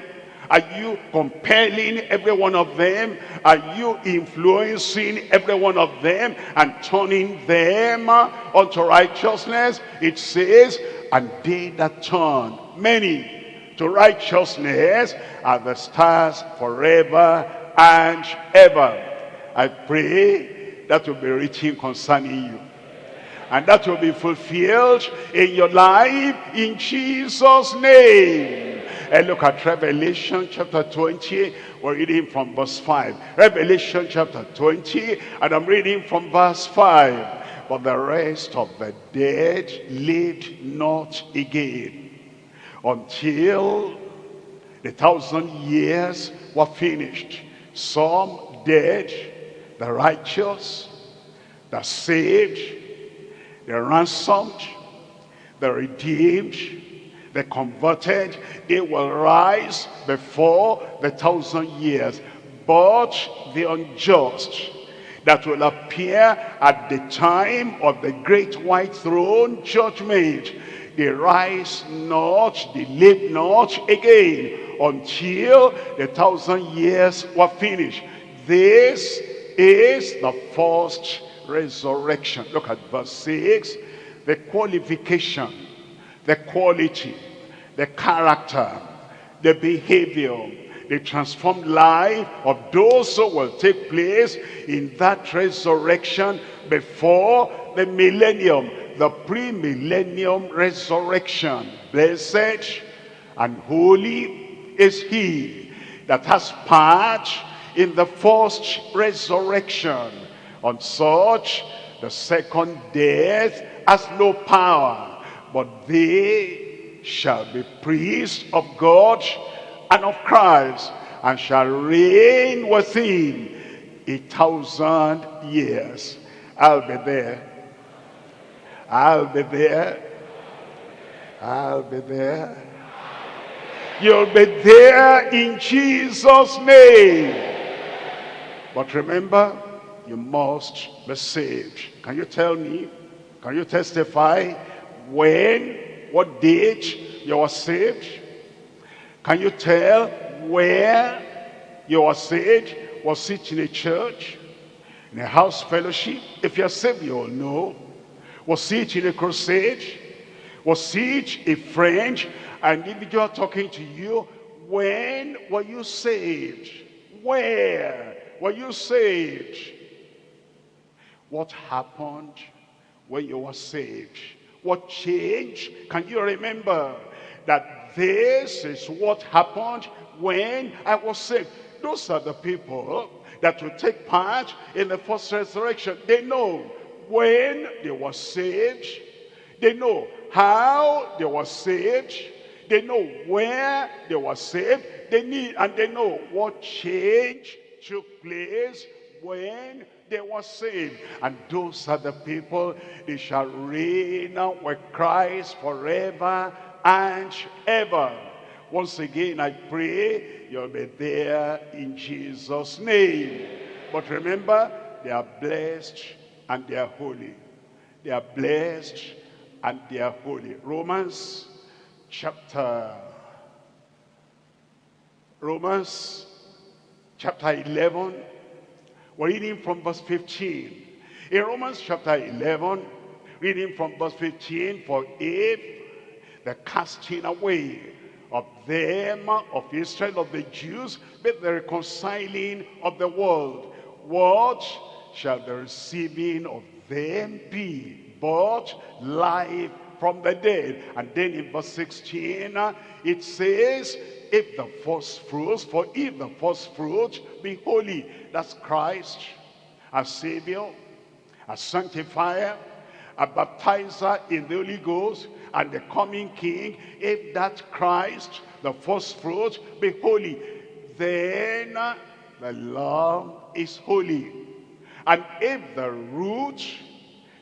Speaker 4: Are you compelling every one of them? Are you influencing every one of them and turning them uh, unto righteousness? It says, and they that turn many to righteousness are the stars forever and ever. I pray that will be written concerning you. And that will be fulfilled in your life in Jesus' name. And look at Revelation chapter 20. We're reading from verse 5. Revelation chapter 20, and I'm reading from verse 5. But the rest of the dead lived not again until the thousand years were finished. Some dead, the righteous, the saved, the ransomed, the redeemed, the converted, they will rise before the thousand years. But the unjust that will appear at the time of the great white throne judgment, they rise not, they live not again until the thousand years were finished. This is the first resurrection. Look at verse 6. The qualification the quality, the character, the behavior, the transformed life of those who will take place in that resurrection before the millennium, the pre-millennium resurrection. Blessed and holy is he that has part in the first resurrection. On such, the second death has no power, but they shall be priests of God and of Christ, and shall reign with him a thousand years. I'll be there. I'll be there. I'll be there. You'll be there in Jesus' name. But remember, you must be saved. Can you tell me? Can you testify when, what date you were saved? Can you tell where you were saved? Was it in a church? In a house fellowship? If you're saved, you'll know. Was it in a crusade? Was it a friend, an individual talking to you? When were you saved? Where were you saved? What happened when you were saved? What change? Can you remember that this is what happened when I was saved? Those are the people that will take part in the first resurrection. They know when they were saved. They know how they were saved. They know where they were saved. They need and they know what change took place when they were saved. And those are the people, they shall reign with Christ forever and ever. Once again, I pray you'll be there in Jesus' name. But remember, they are blessed and they are holy. They are blessed and they are holy. Romans chapter Romans chapter 11 we're reading from verse 15 in Romans chapter 11 reading from verse 15 for if the casting away of them of Israel of the Jews be the reconciling of the world what shall the receiving of them be but life from the dead. And then in verse 16, uh, it says, if the first fruits, for if the first fruits be holy, that's Christ, a Savior, a sanctifier, a baptizer in the Holy Ghost, and the coming King, if that Christ, the first fruit, be holy, then the law is holy. And if the root,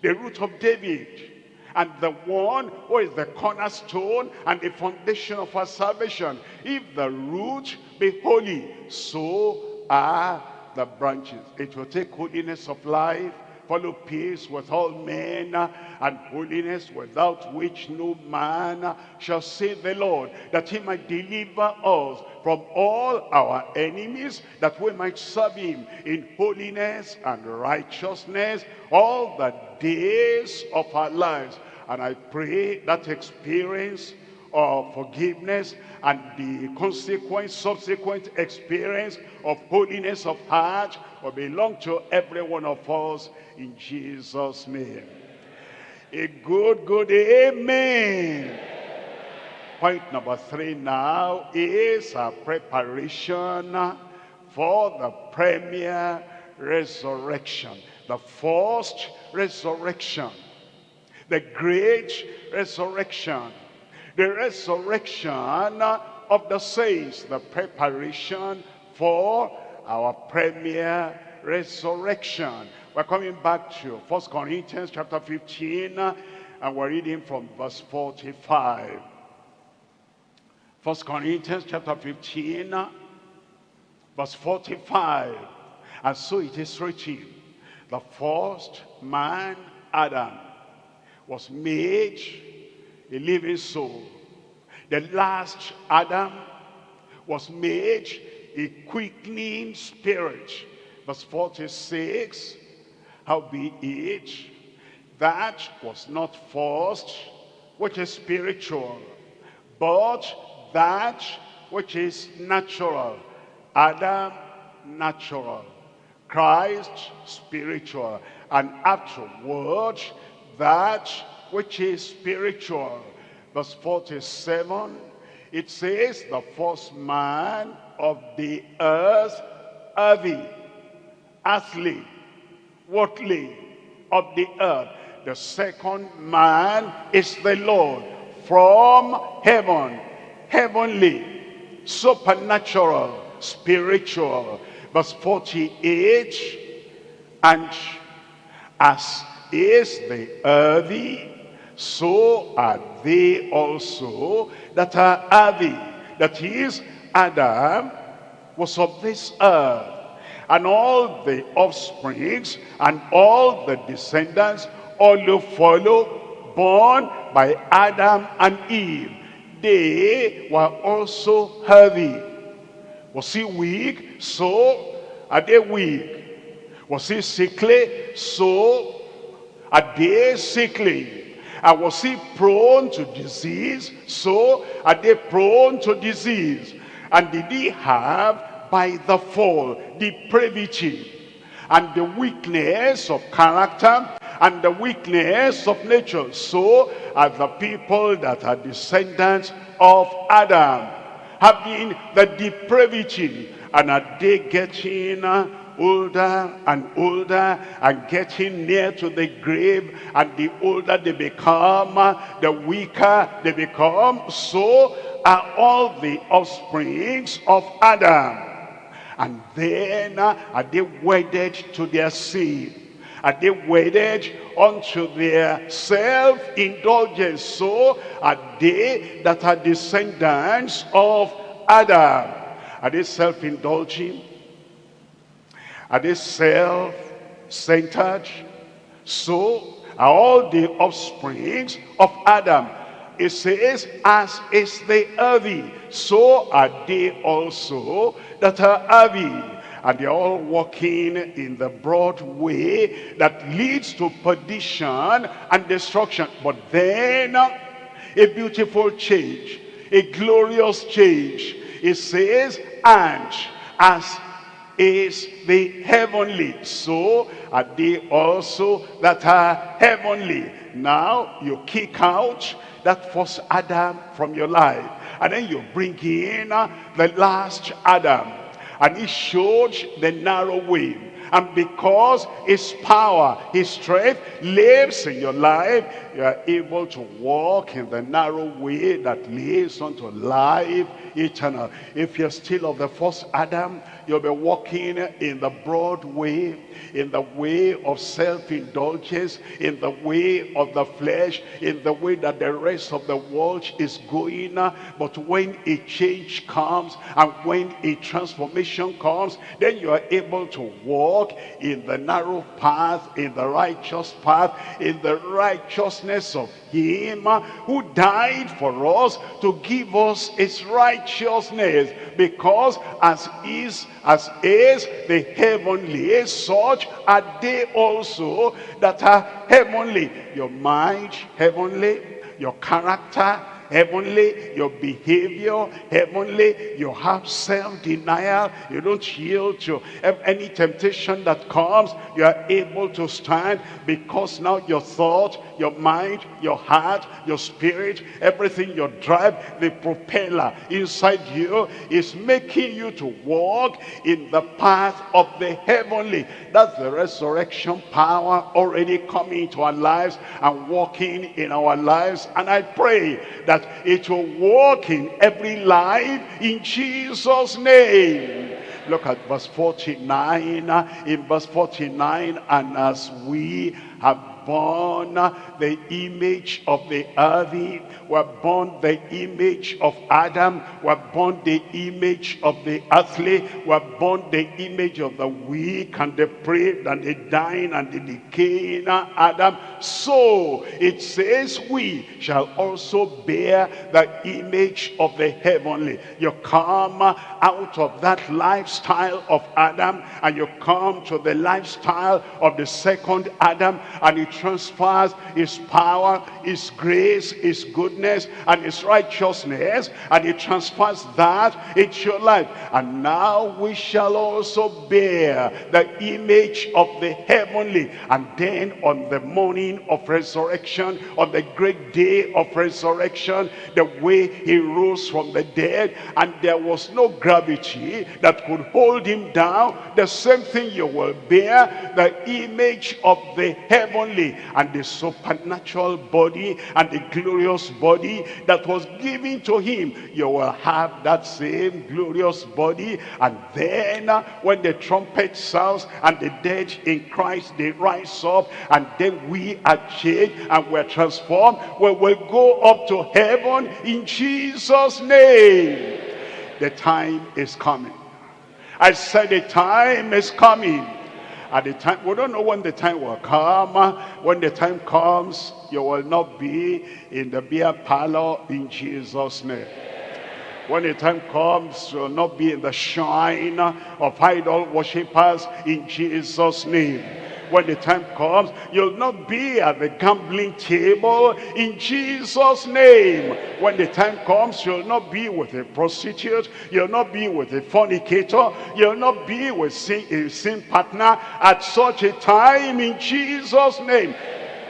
Speaker 4: the root of David, and the one who is the cornerstone and the foundation of our salvation. If the root be holy, so are the branches. It will take holiness of life, follow peace with all men, and holiness without which no man shall save the Lord, that he might deliver us from all our enemies, that we might serve him in holiness and righteousness all the days of our lives. And I pray that experience of forgiveness and the consequent, subsequent experience of holiness of heart will belong to every one of us in Jesus' name. A good, good amen. Point number three now is a preparation for the premier resurrection. The first resurrection the great resurrection. The resurrection of the saints, the preparation for our premier resurrection. We're coming back to First Corinthians chapter 15, and we're reading from verse 45. First Corinthians chapter 15, verse 45. And so it is written, the first man, Adam, was made a living soul. The last Adam was made a quickening spirit. Verse 46, howbeit that was not first which is spiritual, but that which is natural. Adam, natural. Christ, spiritual. And afterward, that which is spiritual. Verse 47, It says the first man of the earth, earthy, earthly, worldly, of the earth. The second man is the Lord from heaven, heavenly, supernatural, spiritual. Verse 48, and as is the earthy, so are they also that are earthy. That is, Adam was of this earth. And all the offsprings and all the descendants, all who follow, born by Adam and Eve, they were also heavy. Was he weak? So are they weak. Was he sickly? So are they sickly. And was he prone to disease? So are they prone to disease. And did he have by the fall depravity and the weakness of character and the weakness of nature. So are the people that are descendants of Adam having the depravity and are they getting older and older and getting near to the grave and the older they become the weaker they become so are all the offsprings of Adam. And then uh, are they wedded to their sin? Are they wedded unto their self-indulgence? So are they that are descendants of Adam? Are they self-indulging are they self-centered? So are all the offsprings of Adam. It says as is the earthy so are they also that are earthy and they're all walking in the broad way that leads to perdition and destruction. But then a beautiful change a glorious change. It says and as is the heavenly. So are they also that are heavenly? Now you kick out that first adam from your life and then you bring in uh, the last adam and he showed the narrow way. And because his power his strength lives in your life you are able to walk in the narrow way that leads unto life eternal. If you're still of the first adam you'll be walking in the broad way in the way of self-indulgence in the way of the flesh in the way that the rest of the world is going. But when a change comes and when a transformation comes then you are able to walk in the narrow path in the righteous path in the righteousness of him who died for us to give us his righteousness. Because as is as is the heavenly. Such are they also that are heavenly. Your mind heavenly. Your character heavenly your behavior heavenly you have self-denial you don't yield to any temptation that comes you are able to stand because now your thought your mind your heart your spirit everything your drive the propeller inside you is making you to walk in the path of the heavenly. That's the resurrection power already coming to our lives and walking in our lives. And i pray that that it will walk in every life in Jesus name. Look at verse 49 in verse 49 and as we have born the image of the earthy, were born the image of Adam, were born the image of the earthly, were born the image of the weak and the depraved and the dying and the decaying Adam. So it says we shall also bear the image of the heavenly. You come out of that lifestyle of Adam and you come to the lifestyle of the second Adam and it transfers his power, his grace, his goodness, and his righteousness, and he transfers that into your life. And now we shall also bear the image of the heavenly. And then on the morning of resurrection, on the great day of resurrection, the way he rose from the dead, and there was no gravity that could hold him down, the same thing you will bear, the image of the heavenly and the supernatural body and the glorious body that was given to him. You will have that same glorious body. And then uh, when the trumpet sounds and the dead in Christ, they rise up and then we are changed and we're transformed. We will go up to heaven in Jesus' name. The time is coming. I said the time is coming. At the time, we don't know when the time will come. Ah, when the time comes, you will not be in the beer parlor in Jesus' name. When the time comes, you will not be in the shrine of idol worshippers in Jesus' name when the time comes, you'll not be at the gambling table in Jesus' name. When the time comes, you'll not be with a prostitute, you'll not be with a fornicator, you'll not be with sin, a sin partner at such a time in Jesus' name.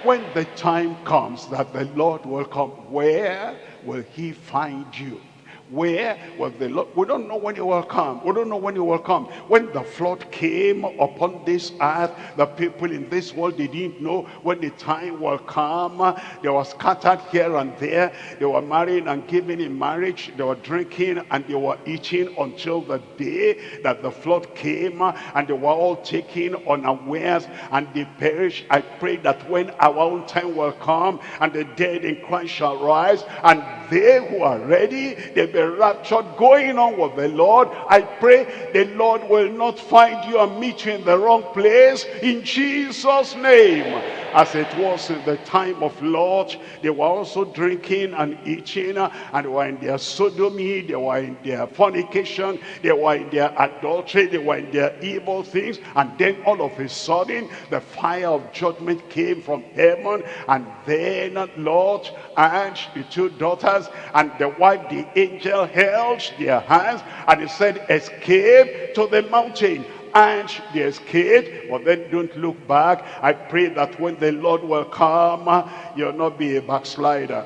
Speaker 4: When the time comes that the Lord will come, where will he find you? Where was the Lord? We don't know when he will come. We don't know when he will come. When the flood came upon this earth, the people in this world, they didn't know when the time will come. They were scattered here and there. They were marrying and giving in marriage. They were drinking and they were eating until the day that the flood came and they were all taken unawares and they perished. I pray that when our own time will come and the dead in Christ shall rise and they who are ready, they'll be raptured going on with the Lord. I pray the Lord will not find you and meet you in the wrong place in Jesus' name. As it was in the time of Lot, they were also drinking and eating and were in their sodomy, they were in their fornication, they were in their adultery, they were in their evil things. And then all of a sudden, the fire of judgment came from heaven and then Lot and the two daughters and the wife, the angel held their hands and he said, escape to the mountain. And they escaped but then don't look back. I pray that when the lord will come you'll not be a backslider.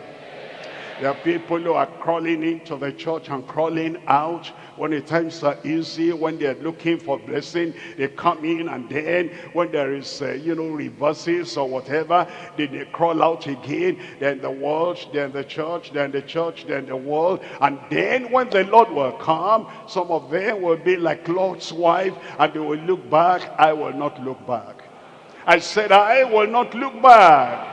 Speaker 4: There are people who are crawling into the church and crawling out when the times are easy, when they're looking for blessing, they come in and then when there is, uh, you know, reverses or whatever, they, they crawl out again. They're the world, they're the church, they're the church, they're the world. And then when the Lord will come, some of them will be like Lot's wife and they will look back. I will not look back. I said, I will not look back.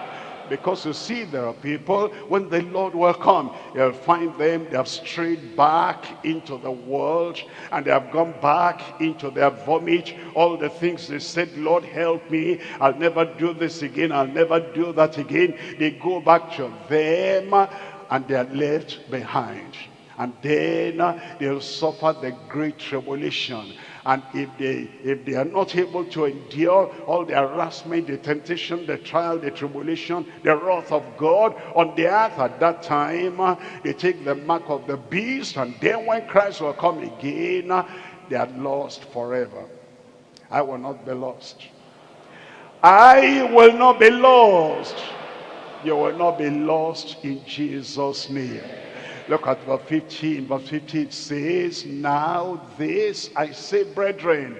Speaker 4: Because you see, there are people, when the Lord will come, you'll find them, they have strayed back into the world, and they have gone back into their vomit. All the things they said, Lord, help me. I'll never do this again. I'll never do that again. They go back to them, and they are left behind. And then uh, they'll suffer the great tribulation and if they, if they are not able to endure all the harassment, the temptation, the trial, the tribulation, the wrath of God on the earth at that time, uh, they take the mark of the beast. And then when Christ will come again, uh, they are lost forever. I will not be lost. I will not be lost. You will not be lost in Jesus' name. Look at verse 15. Verse 15 says, Now this I say, brethren,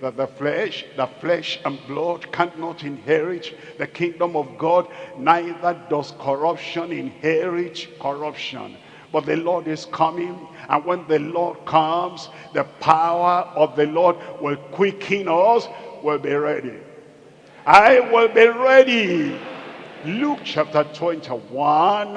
Speaker 4: that the flesh, the flesh and blood cannot inherit the kingdom of God, neither does corruption inherit corruption. But the Lord is coming, and when the Lord comes, the power of the Lord will quicken us, will be ready. I will be ready. Luke chapter 21,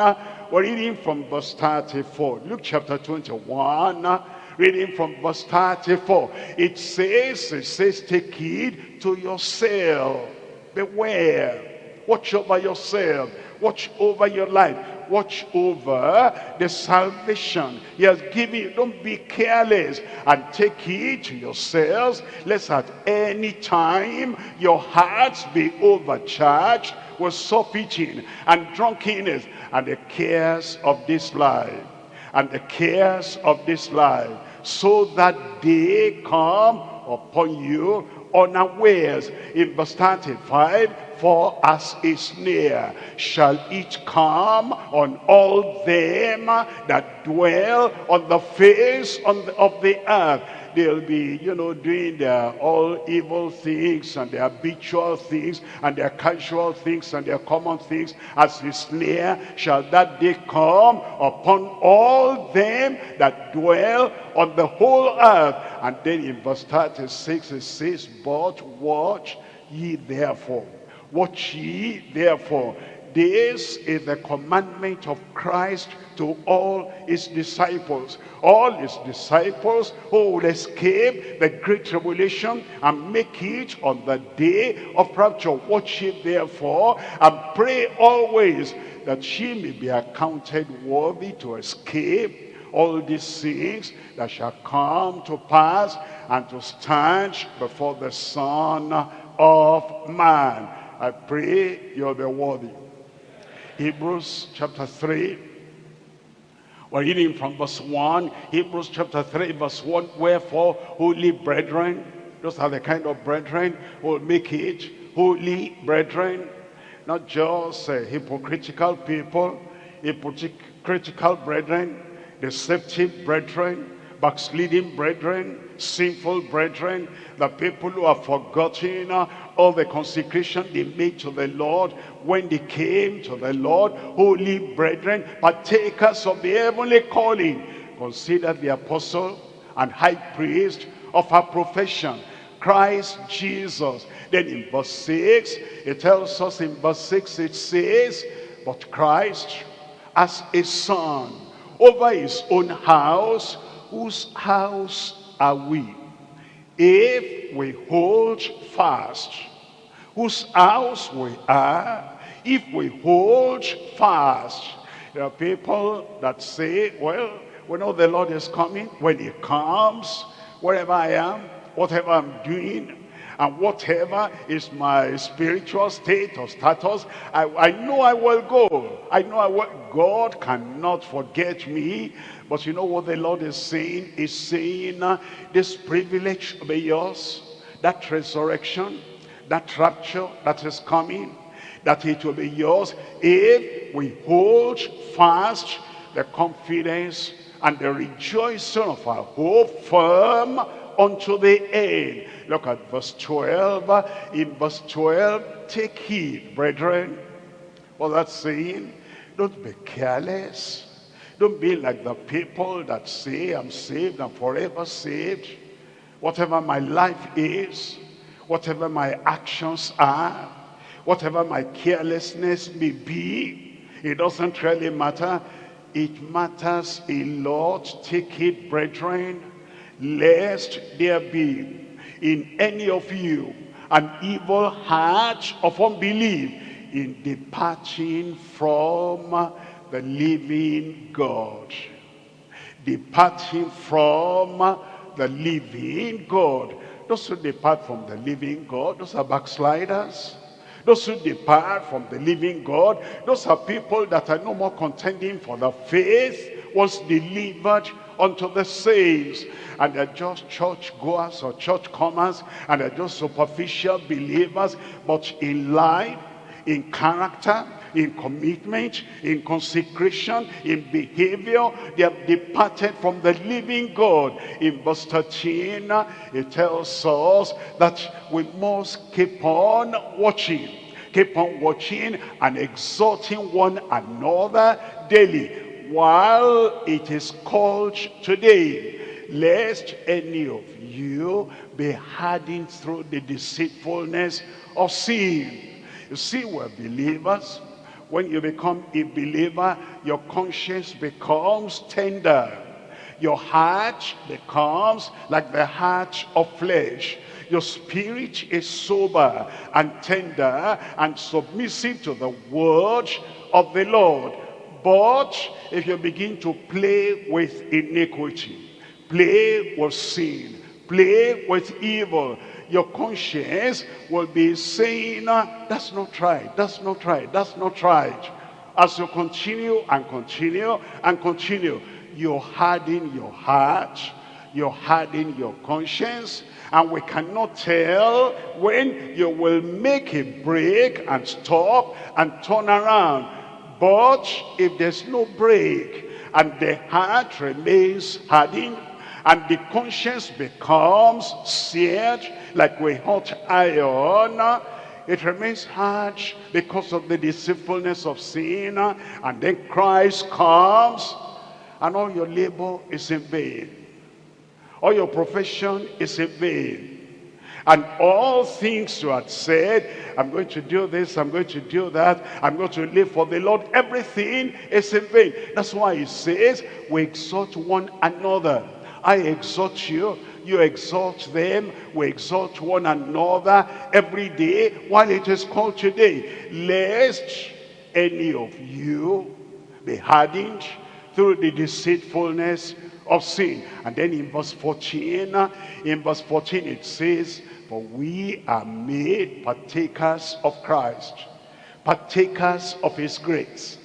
Speaker 4: we're reading from verse 34. Luke chapter 21, reading from verse 34. It says, it says, take heed to yourself. Beware. Watch over yourself. Watch over your life. Watch over the salvation he has given you. Don't be careless and take heed to yourselves. Lest at any time your hearts be overcharged with surfeiting and drunkenness and the cares of this life and the cares of this life so that they come upon you unawares. In verse 35 for as a snare shall it come on all them that dwell on the face of the earth they'll be, you know, doing their all evil things and their habitual things and their casual things and their common things as a snare shall that day come upon all them that dwell on the whole earth. And then in verse 36 it says, But watch ye therefore. Watch ye therefore this is the commandment of Christ to all his disciples. All his disciples who will escape the great tribulation and make it on the day of rapture. Watch ye therefore and pray always that she may be accounted worthy to escape all these things that shall come to pass and to stand before the Son of Man. I pray you'll be worthy. Hebrews chapter 3. We're reading from verse 1. Hebrews chapter 3 verse 1. Wherefore, holy brethren, those are the kind of brethren who will make it. Holy brethren, not just uh, hypocritical people, hypocritical brethren, deceptive brethren, backsliding brethren, sinful brethren, the people who have forgotten all the consecration they made to the Lord when they came to the Lord, holy brethren, partakers of the heavenly calling. Consider the apostle and high priest of our profession, Christ Jesus. Then in verse 6, it tells us in verse 6, it says, But Christ as a son over his own house, whose house are we? If we hold fast, whose house we are, if we hold fast. There are people that say, well, we know the Lord is coming. When he comes, wherever I am, whatever I'm doing, and whatever is my spiritual state or status, I, I know I will go. I know I will. God cannot forget me. But you know what the Lord is saying? Is saying uh, this privilege be yours. That resurrection, that rapture that is coming, that it will be yours if we hold fast the confidence and the rejoicing of our hope firm unto the end. Look at verse 12. In verse 12, take heed, brethren. What that's saying, don't be careless. Don't be like the people that say, I'm saved, I'm forever saved. Whatever my life is, whatever my actions are, whatever my carelessness may be, it doesn't really matter. It matters a lot. Take it, brethren, lest there be in any of you an evil heart of unbelief in departing from the living God. Departing from the living God. Those who depart from the living God, those are backsliders. Those who depart from the living God, those are people that are no more contending for the faith was delivered unto the saints. And they're just church goers or church comers, and they're just superficial believers, but in life, in character, in commitment, in consecration, in behavior. They have departed from the living God. In verse 13, it tells us that we must keep on watching. Keep on watching and exhorting one another daily while it is called today lest any of you be hardened through the deceitfulness of sin. You see, we're believers. When you become a believer, your conscience becomes tender. Your heart becomes like the heart of flesh. Your spirit is sober and tender and submissive to the word of the Lord. But if you begin to play with iniquity, play with sin, play with evil, your conscience will be saying, uh, that's not right, that's not right, that's not right. As you continue and continue and continue, you harden your heart, you harden your conscience, and we cannot tell when you will make a break and stop and turn around. But if there's no break and the heart remains hardened and the conscience becomes seared like we hot iron, it remains hard because of the deceitfulness of sin and then Christ comes and all your labor is in vain all your profession is in vain. And all things you had said, I'm going to do this, I'm going to do that, I'm going to live for the Lord, everything is in vain. That's why he says, we exhort one another. I exhort you, you exhort them, we exhort one another every day while it is called today. Lest any of you be hardened through the deceitfulness of sin. And then in verse 14, in verse 14 it says, For we are made partakers of Christ, partakers of his grace,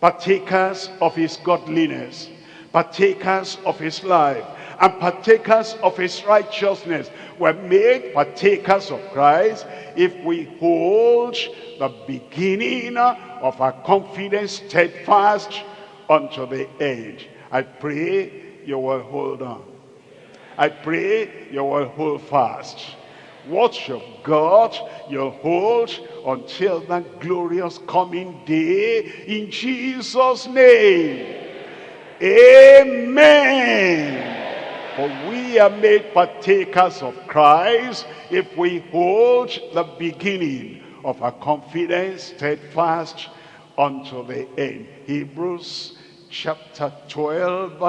Speaker 4: partakers of his godliness, partakers of his life, and partakers of his righteousness. We're made partakers of Christ if we hold the beginning of our confidence steadfast unto the end. I pray you will hold on. I pray you will hold fast. You've got, you'll hold until that glorious coming day in Jesus' name. Amen. For we are made partakers of Christ if we hold the beginning of our confidence steadfast unto the end. Hebrews chapter 12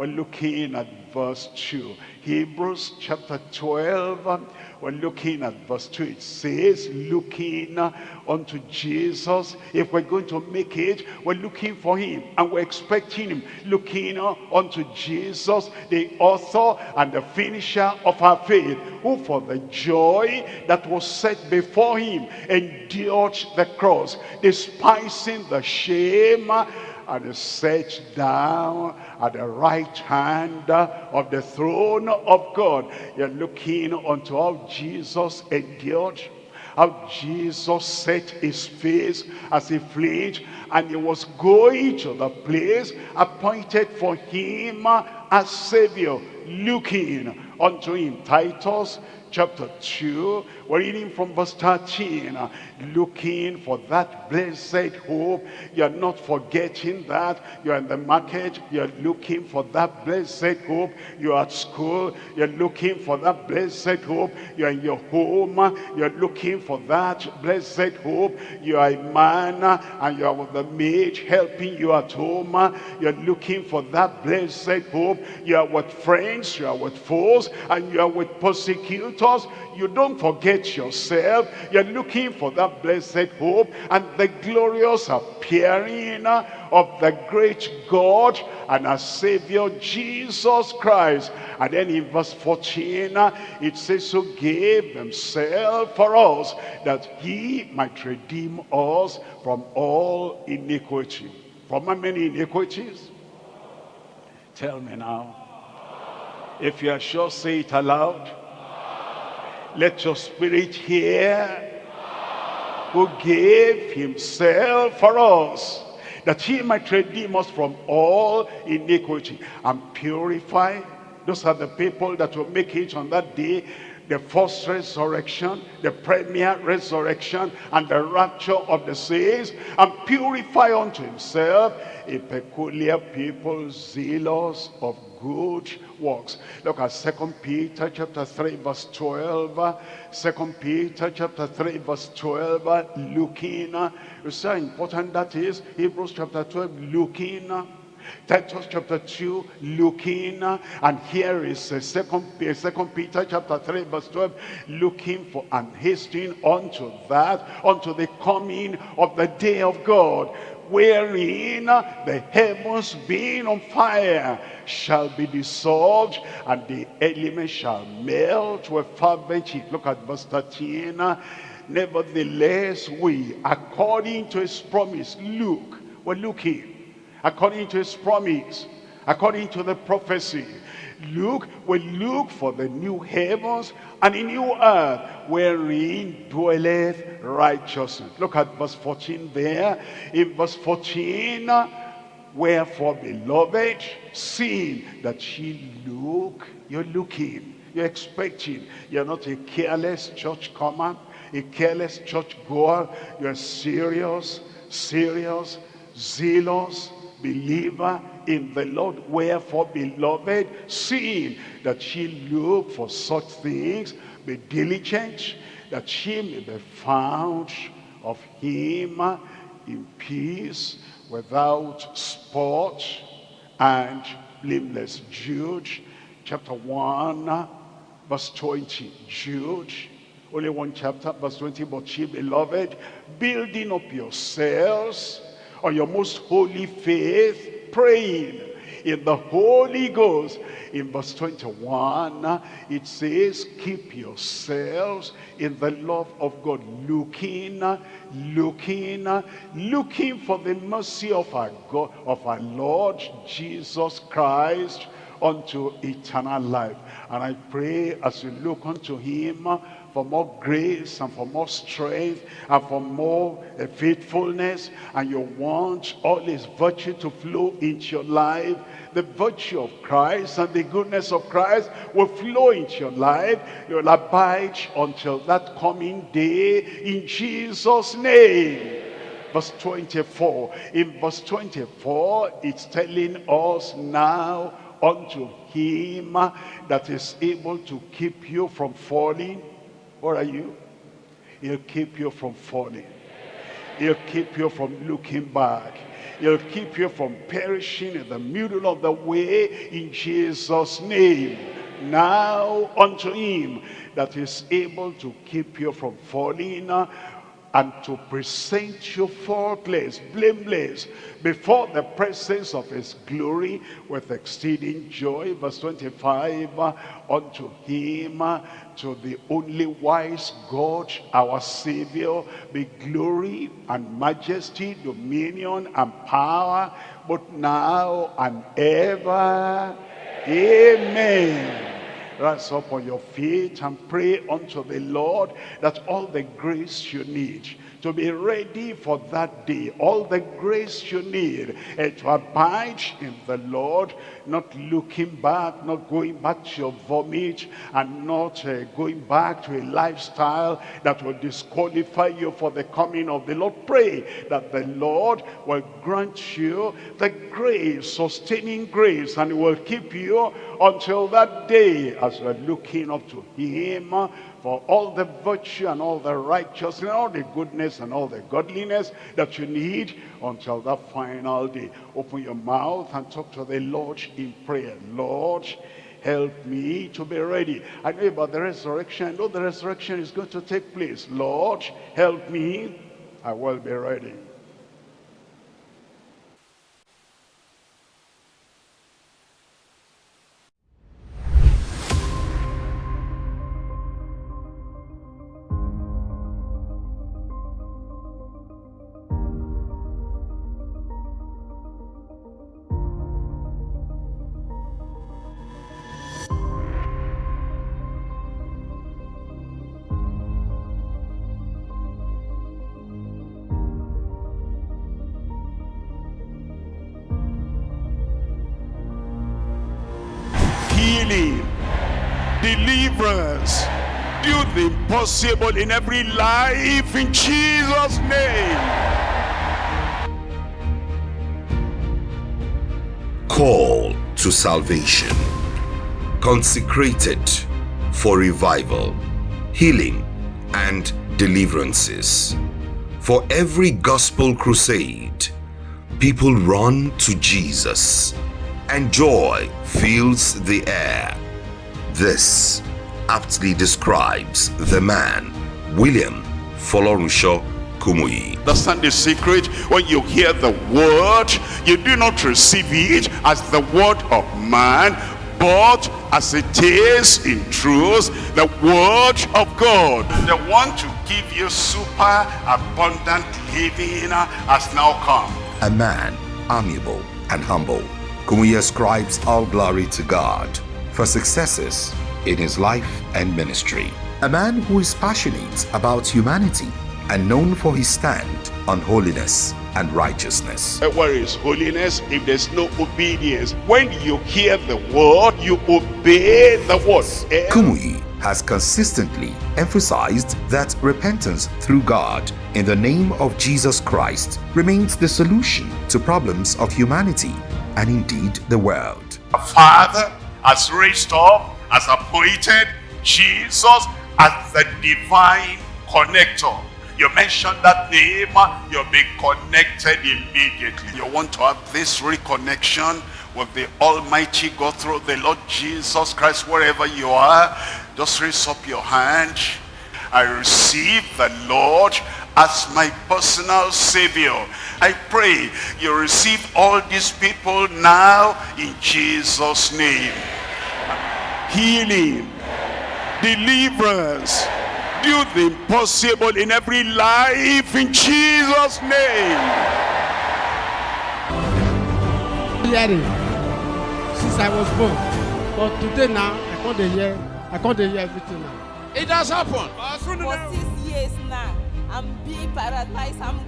Speaker 4: we're looking at verse 2. Hebrews chapter 12, we're looking at verse 2. It says, looking unto Jesus. If we're going to make it, we're looking for him and we're expecting him. Looking unto Jesus, the author and the finisher of our faith, who for the joy that was set before him endured the cross, despising the shame and is set down at the right hand of the throne of God. You're looking unto how Jesus endured, how Jesus set his face as he fled and he was going to the place appointed for him as Savior, looking unto him. Titus chapter 2. We're reading from verse 13. Uh, looking for that blessed hope. You're not forgetting that. You're in the market. You're looking for that blessed hope. You're at school. You're looking for that blessed hope. You're in your home. You're looking for that blessed hope. You are a man and you're with the maid helping you at home. You're looking for that blessed hope. You are with friends. You are with foes. And you are with persecutors. You don't forget yourself. You're looking for that blessed hope and the glorious appearing of the great God and our Savior Jesus Christ. And then in verse 14, it says, who gave himself for us that he might redeem us from all iniquity. From how many iniquities? Tell me now. If you are sure, say it aloud. Let your spirit hear who gave himself for us that he might redeem us from all iniquity and purify. Those are the people that will make it on that day the first resurrection, the premier resurrection, and the rapture of the saints, and purify unto himself a peculiar people zealous of good works. Look at Second Peter chapter 3 verse 12. Second Peter chapter 3 verse 12. Looking. You see how important that is? Hebrews chapter 12. Looking Titus chapter 2, looking, and here is uh, second, uh, second Peter chapter 3, verse 12, looking for and hastening unto that, unto the coming of the day of God, wherein the heavens being on fire shall be dissolved, and the elements shall melt with fervent heat. Look at verse 13. Nevertheless, we, according to his promise, look, we're looking according to his promise, according to the prophecy. Look, we look for the new heavens and a new earth wherein dwelleth righteousness. Look at verse 14 there. In verse 14, wherefore, beloved, seeing that ye look, you're looking, you're expecting. You're not a careless church comer, a careless church goer. You're a serious, serious, zealous, believer in the Lord. Wherefore, beloved, seeing that ye look for such things, be diligent, that ye may be found of him in peace, without spot and blameless. Jude chapter 1, verse 20. Jude, only one chapter, verse 20. But ye, beloved, building up yourselves on your most holy faith, praying in the Holy Ghost. In verse 21, it says, keep yourselves in the love of God, looking, looking, looking for the mercy of our God, of our Lord Jesus Christ unto eternal life. And I pray as you look unto him, for more grace and for more strength and for more uh, faithfulness and you want all his virtue to flow into your life the virtue of Christ and the goodness of Christ will flow into your life. You'll abide until that coming day in Jesus name. Verse 24 in verse 24 it's telling us now unto him that is able to keep you from falling what are you? He'll keep you from falling. He'll keep you from looking back. He'll keep you from perishing in the middle of the way in Jesus' name. Now unto him that is able to keep you from falling and to present you faultless, blameless, before the presence of his glory with exceeding joy. Verse 25, unto him, to the only wise God, our Savior, be glory and majesty, dominion and power, but now and ever. Amen rise up on your feet and pray unto the Lord that all the grace you need to be ready for that day. All the grace you need uh, to abide in the Lord, not looking back, not going back to your vomit, and not uh, going back to a lifestyle that will disqualify you for the coming of the Lord. Pray that the Lord will grant you the grace, sustaining grace, and will keep you until that day as you're looking up to him for all the virtue and all the righteousness and all the goodness and all the godliness that you need until that final day. Open your mouth and talk to the Lord in prayer. Lord, help me to be ready. I know about the resurrection. I know the resurrection is going to take place. Lord, help me. I will be ready. In every life in Jesus' name.
Speaker 5: Call to salvation. Consecrated for revival, healing, and deliverances. For every gospel crusade, people run to Jesus, and joy fills the air. This aptly describes the man, William Folorunsho Kumuyi.
Speaker 4: The secret? When you hear the word, you do not receive it as the word of man, but as it is in truth, the word of God. The one to give you super abundant living has now come.
Speaker 5: A man amiable and humble. Kumuyi ascribes all glory to God for successes in his life and ministry. A man who is passionate about humanity and known for his stand on holiness and righteousness.
Speaker 4: Where is holiness if there's no obedience? When you hear the word, you obey the word.
Speaker 5: Kumuyi has consistently emphasized that repentance through God in the name of Jesus Christ remains the solution to problems of humanity and indeed the world.
Speaker 4: Father has raised up, appointed Jesus as the divine connector. You mention that name, you'll be connected immediately. You want to have this reconnection with the Almighty God through the Lord Jesus Christ, wherever you are, just raise up your hand. I receive the Lord as my personal Savior. I pray you receive all these people now in Jesus' name. Healing, deliverance, do the impossible in every life in Jesus' name.
Speaker 7: hearing since I was born. But today now, I can't hear, I can't hear everything now.
Speaker 8: It has happened.
Speaker 9: for six years now i'm being paralyzed i'm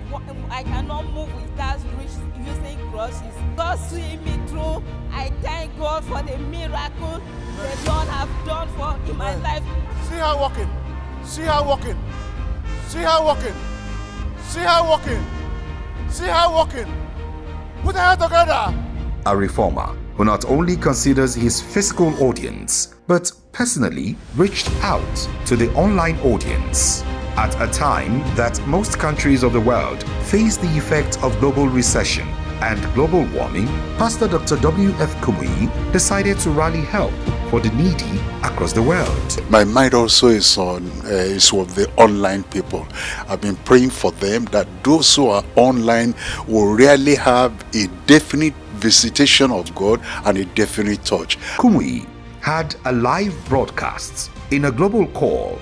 Speaker 9: i cannot move without reach using crutches god see me through i thank god for the miracle the lord have done for in my life
Speaker 8: See her walking. See her walking. See her walking. See her walking. See her walking. Put her hand together.
Speaker 5: a reformer who not only considers his physical audience but personally reached out to the online audience. At a time that most countries of the world face the effects of global recession and global warming, Pastor Dr. W.F. Kumuyi decided to rally help for the needy across the world.
Speaker 10: My mind also is on uh, is with the online people. I've been praying for them that those who are online will really have a definite visitation of God and a definite touch.
Speaker 5: Kumuyi had a live broadcast in a global call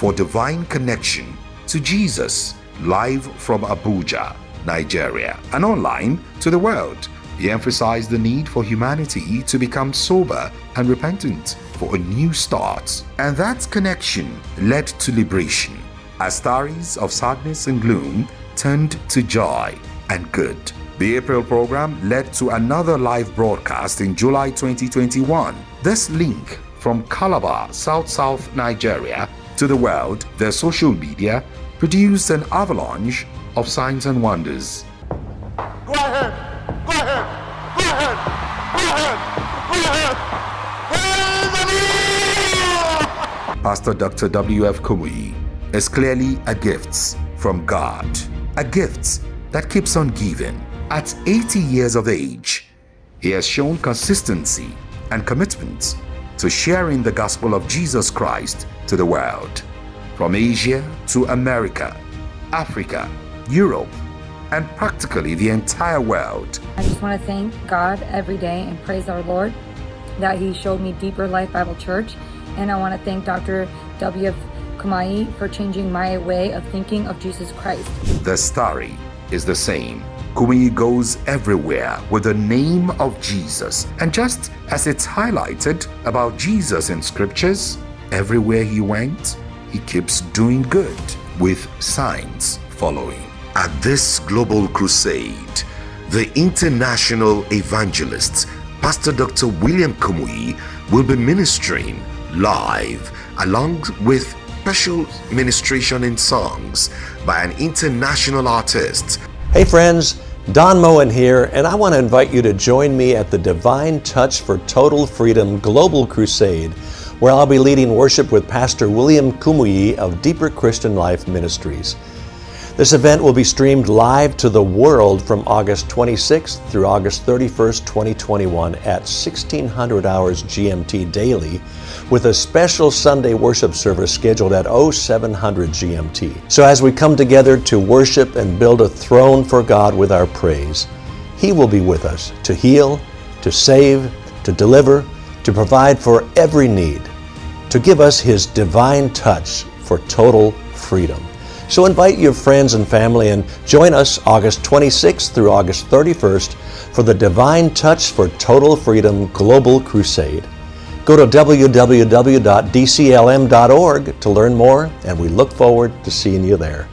Speaker 5: for divine connection to Jesus live from Abuja, Nigeria, and online to the world. He emphasized the need for humanity to become sober and repentant for a new start, and that connection led to liberation as stories of sadness and gloom turned to joy and good. The April program led to another live broadcast in July 2021. This link from Calabar, South South Nigeria to the world, their social media produced an avalanche of signs and wonders.
Speaker 8: Go ahead. Go ahead. Go ahead. Go ahead. Go ahead.
Speaker 5: Pastor Dr. W.F. Kumuyi is clearly a gift from God, a gift that keeps on giving. At 80 years of age, he has shown consistency and commitment to sharing the gospel of Jesus Christ to the world. From Asia to America, Africa, Europe, and practically the entire world.
Speaker 11: I just want to thank God every day and praise our Lord that He showed me Deeper Life Bible Church. And I want to thank Dr. W.F. Kumuyi for changing my way of thinking of Jesus Christ.
Speaker 5: The story is the same. Kumuyi goes everywhere with the name of Jesus. And just as it's highlighted about Jesus in scriptures, everywhere he went, he keeps doing good with signs following. At this global crusade, the international evangelist, Pastor Dr. William Kumuyi, will be ministering live along with special ministration in songs by an international artist
Speaker 12: Hey friends, Don Moen here, and I want to invite you to join me at the Divine Touch for Total Freedom Global Crusade, where I'll be leading worship with Pastor William Kumuyi of Deeper Christian Life Ministries. This event will be streamed live to the world from August 26th through August 31st, 2021 at 1600 hours GMT daily with a special Sunday worship service scheduled at 0700 GMT. So as we come together to worship and build a throne for God with our praise, He will be with us to heal, to save, to deliver, to provide for every need, to give us His divine touch for total freedom. So invite your friends and family and join us August 26th through August 31st for the Divine Touch for Total Freedom Global Crusade. Go to www.dclm.org to learn more, and we look forward to seeing you there.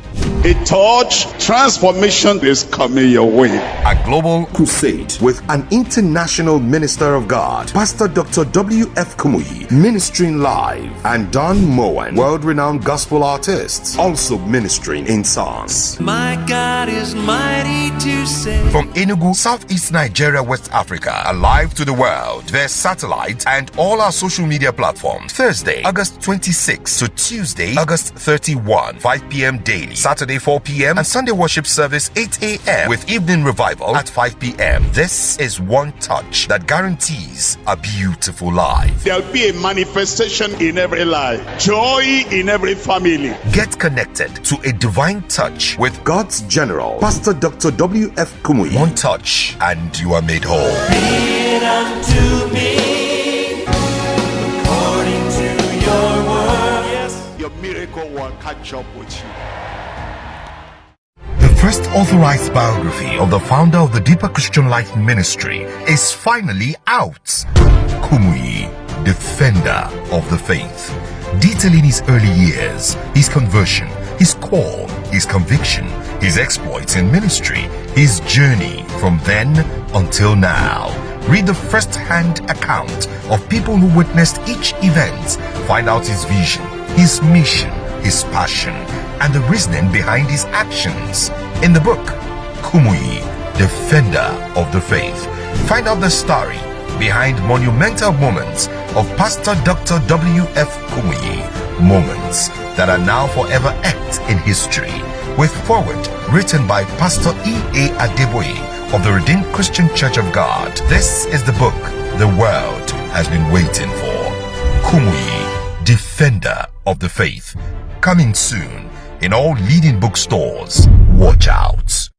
Speaker 4: A touch transformation is coming your way.
Speaker 5: A global crusade with an international minister of God, Pastor Dr. W.F. Kumuyi, ministering live, and Don Moen, world renowned gospel artists, also ministering in songs.
Speaker 6: My God is mighty to save.
Speaker 5: From Enugu, Southeast Nigeria, West Africa, alive to the world, via satellite and all our social media platforms. Thursday, August 26 to Tuesday, August 31, 5 p.m. daily. Saturday 4 p.m. and Sunday worship service 8 a.m. with evening revival at 5 p.m. This is one touch that guarantees a beautiful life.
Speaker 4: There'll be a manifestation in every life, joy in every family.
Speaker 5: Get connected to a divine touch with God's general, Pastor Dr. W.F. Kumuyi. One touch and you are made whole.
Speaker 6: Be it unto me according to your word. Yes.
Speaker 4: Your miracle will catch up with you.
Speaker 5: First authorized biography of the founder of the Deeper Christian Life Ministry is finally out. Kumuyi, defender of the faith, detailing his early years, his conversion, his call, his conviction, his exploits in ministry, his journey from then until now. Read the first-hand account of people who witnessed each event, find out his vision, his mission, his passion, and the reasoning behind his actions. In the book, Kumuyi, Defender of the Faith, find out the story behind monumental moments of Pastor Dr. W.F. Kumuyi, moments that are now forever etched in history, with foreword written by Pastor E.A. Adeboye of the Redeemed Christian Church of God. This is the book the world has been waiting for. Kumuyi, Defender of the Faith, coming soon in all leading bookstores. Watch out.